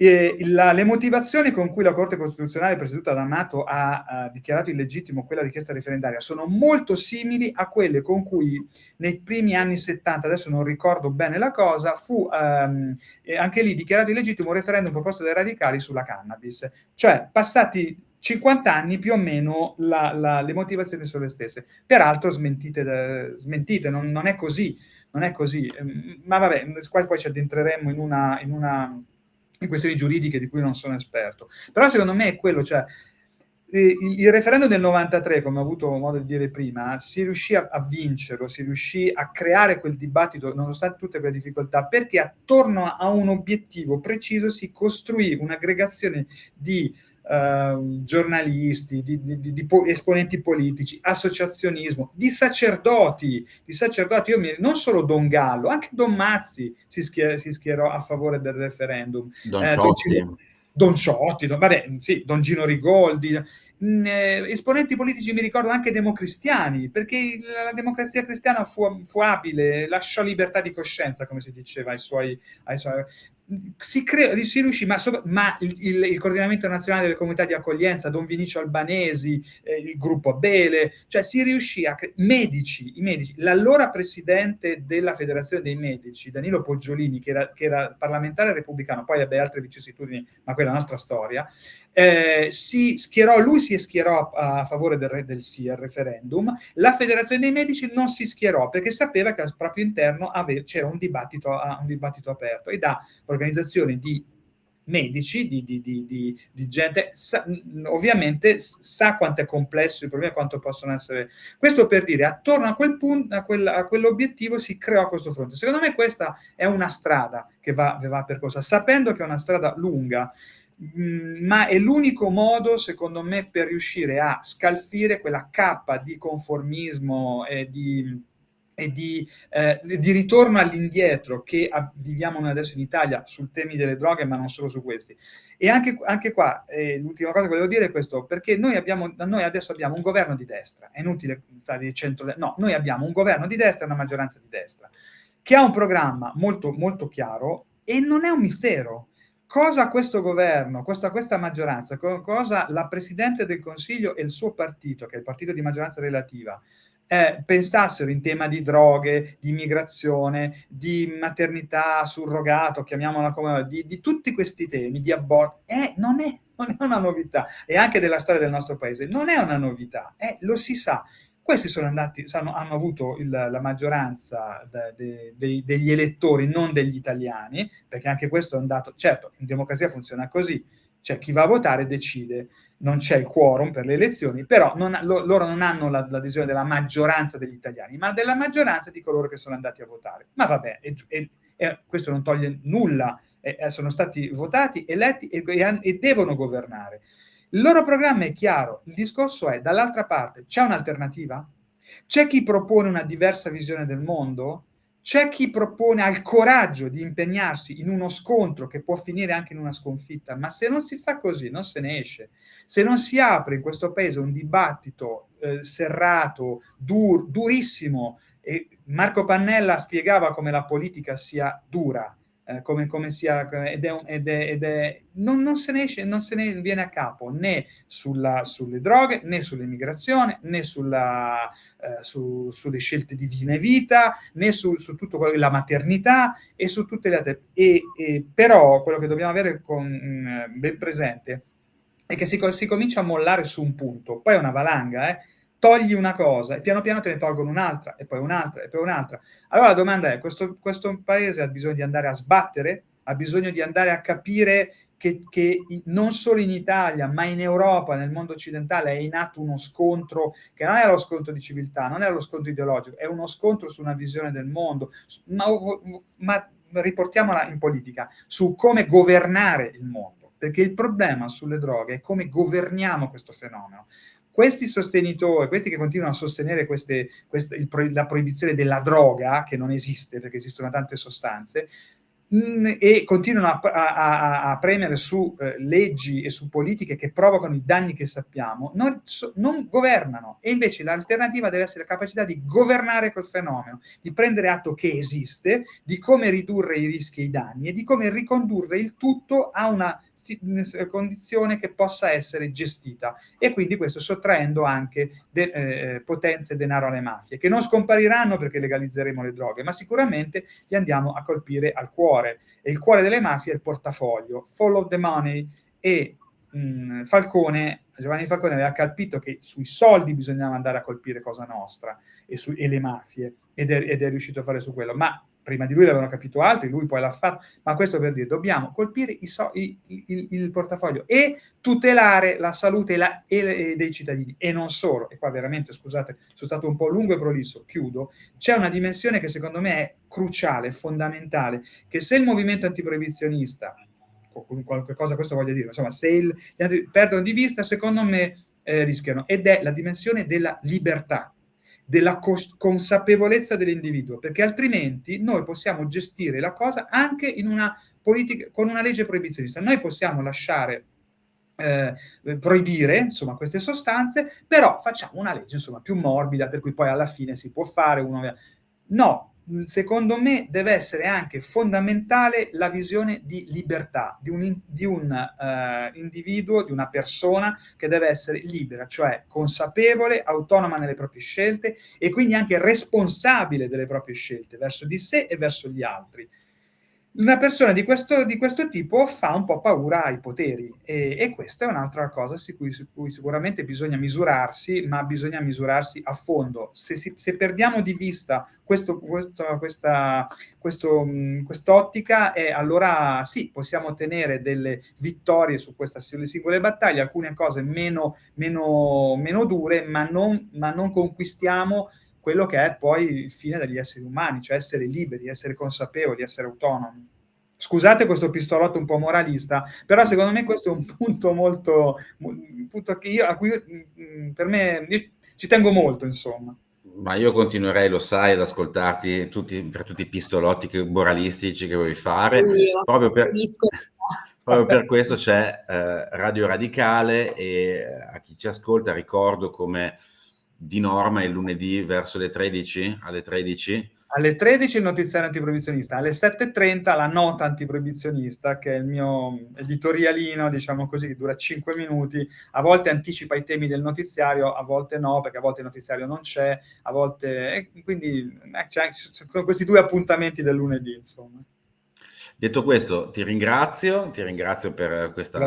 le motivazioni con cui la Corte Costituzionale presieduta da Amato ha, ha dichiarato illegittimo quella richiesta referendaria sono molto simili a quelle con cui nei primi anni 70, adesso non ricordo bene la cosa, fu um, anche lì dichiarato illegittimo un referendum proposto dai radicali sulla cannabis. Cioè, passati 50 anni più o meno la, la, le motivazioni sono le stesse. Peraltro smentite, smentite non, non, è così, non è così. Ehm, ma vabbè, poi ci addentreremo in una... In una in questioni giuridiche di cui non sono esperto. Però secondo me è quello, cioè il, il referendum del 93, come ho avuto modo di dire prima, si riuscì a, a, vincerlo, si riuscì a creare quel dibattito nonostante tutte quelle difficoltà, perché attorno a un obiettivo preciso si costruì un'aggregazione di Uh, giornalisti, di, di, di, esponenti politici, associazionismo, di sacerdoti, di sacerdoti, io mi, non solo Don Gallo, anche Don Mazzi si, schier, si schierò a favore del referendum. Don eh, Ciotti. Don, Ciotti, don, vabbè, sì, Don Gino Rigoldi, mh, eh, esponenti politici mi ricordo anche democristiani, perché la democrazia cristiana fu, fu abile, lasciò libertà di coscienza, come si diceva ai suoi... Ai suoi si, crea, si riuscì, ma, ma il, il, il, coordinamento nazionale delle comunità di accoglienza, Don Vinicio Albanesi, eh, il gruppo Abele, cioè si riuscì a... Medici, i medici, l'allora presidente della federazione dei medici, Danilo Poggiolini, che era, che era parlamentare repubblicano, poi ebbe altre vicissitudini, ma quella è un'altra storia, eh, si schierò, lui si schierò a, a favore del, del, sì al referendum, la federazione dei medici non si schierò perché sapeva che al proprio interno c'era un dibattito, un dibattito aperto e da organizzazioni di medici, di, di, di, di gente, sa, ovviamente sa quanto è complesso il problema quanto possono essere... Questo per dire, attorno a quel punto, a, quel, a quell'obiettivo si creò questo fronte. Secondo me questa è una strada che va, va percorsa, sapendo che è una strada lunga, Mm, ma è l'unico modo, secondo me, per riuscire a scalfire quella cappa di conformismo e di, e di, eh, di ritorno all'indietro che viviamo noi adesso in Italia sul temi delle droghe, ma non solo su questi. E anche, anche qua, eh, l'ultima cosa che volevo dire è questo, perché noi, abbiamo, noi adesso abbiamo un governo di destra, è inutile stare di centro, no, noi abbiamo un governo di destra e una maggioranza di destra, che ha un programma molto, molto chiaro e non è un mistero, cosa questo governo, questa, questa maggioranza, cosa la Presidente del Consiglio e il suo partito, che è il partito di maggioranza relativa, eh, pensassero in tema di droghe, di immigrazione, di maternità surrogato, chiamiamola come, di, di tutti questi temi, di aborto, eh, non, è, non, è, una novità, e anche della storia del nostro paese, non è una novità, eh, lo si sa. Questi sono andati, hanno, hanno avuto il, la maggioranza de, de, de, degli elettori, non degli italiani, perché anche questo è un dato, certo, in democrazia funziona così, cioè chi va a votare decide, non c'è il quorum per le elezioni, però non, lo, loro non hanno l'adesione della maggioranza degli italiani, ma della maggioranza di coloro che sono andati a votare. Ma vabbè, e, e, e questo non toglie nulla, e, sono stati votati, eletti e devono governare. Il loro programma è chiaro, il discorso è, dall'altra parte, c'è un'alternativa? C'è chi propone una diversa visione del mondo? C'è chi propone, ha il coraggio di impegnarsi in uno scontro che può finire anche in una sconfitta, ma se non si fa così non se ne esce. Se non si apre in questo paese un dibattito eh, serrato, dur, durissimo, e Marco Pannella spiegava come la politica sia dura, eh, come, come, sia, ed è, ed è, ed è non, non, se ne esce, non se ne viene a capo né sulla, sulle droghe, né sull'immigrazione, né sulla, eh, su, sulle scelte di fine vita, né su, su tutto quello la maternità e su tutte le altre. E, e però quello che dobbiamo avere con, mm, ben presente è che si, si comincia a mollare su un punto, poi è una valanga, eh? Togli una cosa e piano piano te ne tolgono un'altra e poi un'altra e poi un'altra. Allora la domanda è, questo, questo paese ha bisogno di andare a sbattere? Ha bisogno di andare a capire che, che, non solo in Italia, ma in Europa, nel mondo occidentale, è in atto uno scontro che non è lo scontro di civiltà, non è lo scontro ideologico, è uno scontro su una visione del mondo, ma, ma riportiamola in politica, su come governare il mondo, perché il problema sulle droghe è come governiamo questo fenomeno. Questi sostenitori, questi che continuano a sostenere queste, queste, il, la proibizione della droga, che non esiste perché esistono tante sostanze, Mm, e continuano a, a, a premere su eh, leggi e su politiche che provocano i danni che sappiamo, non, so, non governano. E invece l'alternativa deve essere la capacità di governare quel fenomeno, di prendere atto che esiste, di come ridurre i rischi e i danni e di come ricondurre il tutto a una condizione che possa essere gestita. E quindi questo sottraendo anche de, eh, potenze e denaro alle mafie, che non scompariranno perché legalizzeremo le droghe, ma sicuramente li andiamo a colpire al cuore. E il cuore delle mafie è il portafoglio, follow the money e mh, Falcone, Giovanni Falcone aveva capito che sui soldi bisognava andare a colpire Cosa Nostra e, su, e le mafie ed è, ed è riuscito a fare su quello, ma prima di lui l'avevano capito altri, lui poi l'ha fatto, ma questo per dire, dobbiamo colpire so, i, il, il, portafoglio e tutelare la salute la, e, e dei cittadini, e non solo, e qua veramente, scusate, sono stato un po' lungo e prolisso, chiudo, c'è una dimensione che secondo me è cruciale, fondamentale, che se il movimento antiproibizionista, qualche cosa questo voglio dire, insomma, se il, perdono di vista, secondo me eh, rischiano, ed è la dimensione della libertà, della consapevolezza dell'individuo, perché altrimenti noi possiamo gestire la cosa anche una politica, con una legge proibizionista. Noi possiamo lasciare eh, proibire insomma, queste sostanze, però facciamo una legge insomma, più morbida, per cui poi alla fine si può fare uno... No, secondo me deve essere anche fondamentale la visione di libertà di un, di un uh, individuo, di una persona che deve essere libera, cioè consapevole, autonoma nelle proprie scelte e quindi anche responsabile delle proprie scelte verso di sé e verso gli altri una persona di questo, di questo, tipo fa un po' paura ai poteri e, e questa è un'altra cosa su cui, su cui, sicuramente bisogna misurarsi, ma bisogna misurarsi a fondo. Se, si, se perdiamo di vista questo, questo, questa quest'ottica, eh, allora sì, possiamo ottenere delle vittorie su queste singole battaglie, alcune cose meno, meno, meno dure, ma non, ma non conquistiamo quello che è poi il fine degli esseri umani, cioè essere liberi, essere consapevoli, essere autonomi. Scusate questo pistolotto un po' moralista, però secondo me questo è un punto molto, un punto che io, a cui mm, per me ci tengo molto, insomma. Ma io continuerei, lo sai, ad ascoltarti tutti, per tutti i pistolotti che, moralistici che vuoi fare. Io, proprio, per, proprio per questo c'è eh, Radio Radicale e eh, a chi ci ascolta ricordo come di norma il lunedì verso le 13, alle 13? Alle 13 il notiziario antiproibizionista, alle 7.30 la nota antiproibizionista, che è il mio editorialino, diciamo così, che dura 5 minuti, a volte anticipa i temi del notiziario, a volte no, perché a volte il notiziario non c'è, a volte... Quindi eh, sono questi due appuntamenti del lunedì, insomma. Detto questo, ti ringrazio, ti ringrazio per questa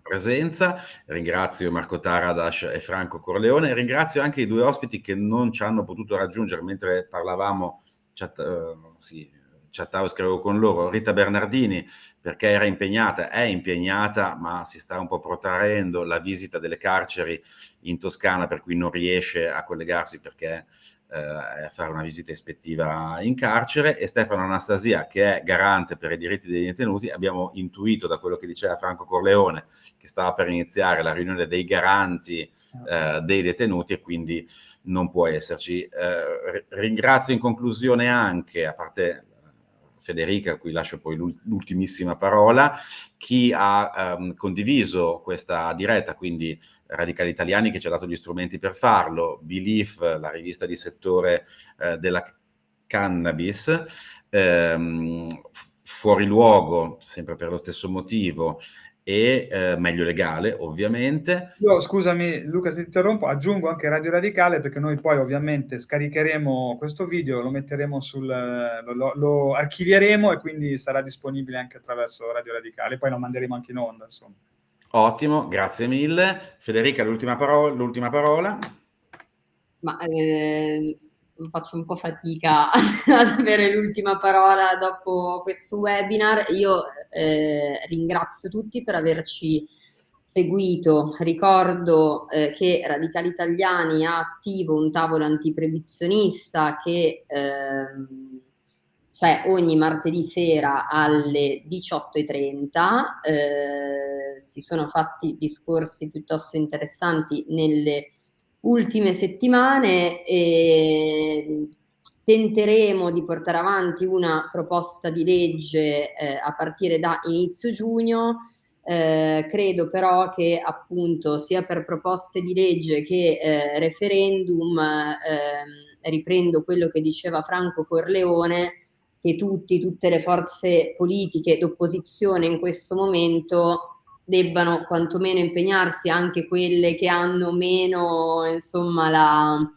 presenza, ringrazio Marco Taradash e Franco Corleone, ringrazio anche i due ospiti che non ci hanno potuto raggiungere mentre parlavamo, chat, uh, sì, chattavo e scrivevo con loro, Rita Bernardini perché era impegnata, è impegnata, ma si sta un po' protraendo la visita delle carceri in Toscana, per cui non riesce a collegarsi perché a fare una visita ispettiva in carcere e Stefano Anastasia che è garante per i diritti dei detenuti abbiamo intuito da quello che diceva Franco Corleone che stava per iniziare la riunione dei garanti eh, dei detenuti e quindi non può esserci. Eh, ringrazio in conclusione anche, a parte eh, Federica, a cui lascio poi l'ultimissima parola, chi ha ehm, condiviso questa diretta, quindi Radicali Italiani che ci ha dato gli strumenti per farlo, Belief, la rivista di settore eh, della cannabis, ehm, Fuori Luogo, sempre per lo stesso motivo, e eh, Meglio Legale, ovviamente. Io, scusami Luca se ti interrompo, aggiungo anche Radio Radicale perché noi poi ovviamente scaricheremo questo video, lo metteremo sul... lo, lo archivieremo e quindi sarà disponibile anche attraverso Radio Radicale, poi lo manderemo anche in onda, insomma. Ottimo, grazie mille. Federica, l'ultima parola, parola. Ma eh, faccio un po' fatica ad avere l'ultima parola dopo questo webinar. Io eh, ringrazio tutti per averci seguito. Ricordo eh, che Radicali Italiani ha attivo un tavolo antiprevizionista che ehm, c'è ogni martedì sera alle 18.30. Eh, si sono fatti discorsi piuttosto interessanti nelle ultime settimane e tenteremo di portare avanti una proposta di legge eh, a partire da inizio giugno. Eh, credo però che appunto sia per proposte di legge che eh, referendum, ehm, riprendo quello che diceva Franco Corleone, che tutti, tutte le forze politiche d'opposizione in questo momento debbano quantomeno impegnarsi anche quelle che hanno meno insomma la,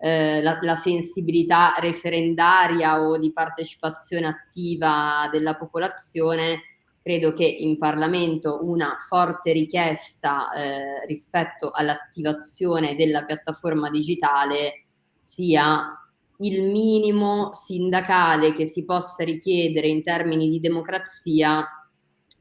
eh, la, la, sensibilità referendaria o di partecipazione attiva della popolazione, credo che in Parlamento una forte richiesta eh, rispetto all'attivazione della piattaforma digitale sia il minimo sindacale che si possa richiedere in termini di democrazia,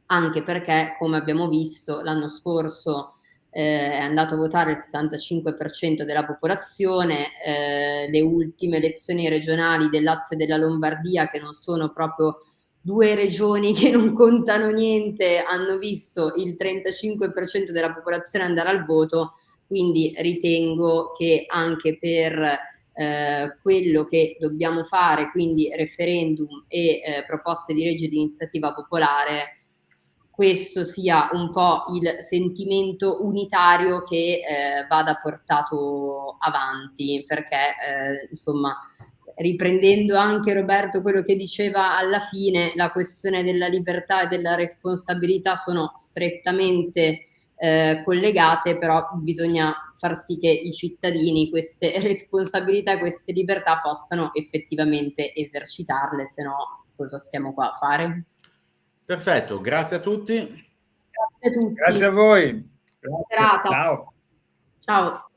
anche perché, come abbiamo visto l'anno scorso, eh, è andato a votare il 65% della popolazione, eh, le ultime elezioni regionali del Lazio e della Lombardia, che non sono proprio due regioni che non contano niente, hanno visto il 35% della popolazione andare al voto, quindi ritengo che anche per eh, quello che dobbiamo fare, quindi referendum e eh, proposte di legge di iniziativa popolare, questo sia un po' il sentimento unitario che eh, vada portato avanti, perché eh, insomma riprendendo anche Roberto quello che diceva alla fine, la questione della libertà e della responsabilità sono strettamente eh, collegate, però bisogna far sì che i cittadini queste responsabilità e queste libertà possano effettivamente esercitarle, se no cosa stiamo qua a fare? Perfetto, grazie a tutti. Grazie a tutti. Grazie a voi. Grazie. Ciao. Ciao.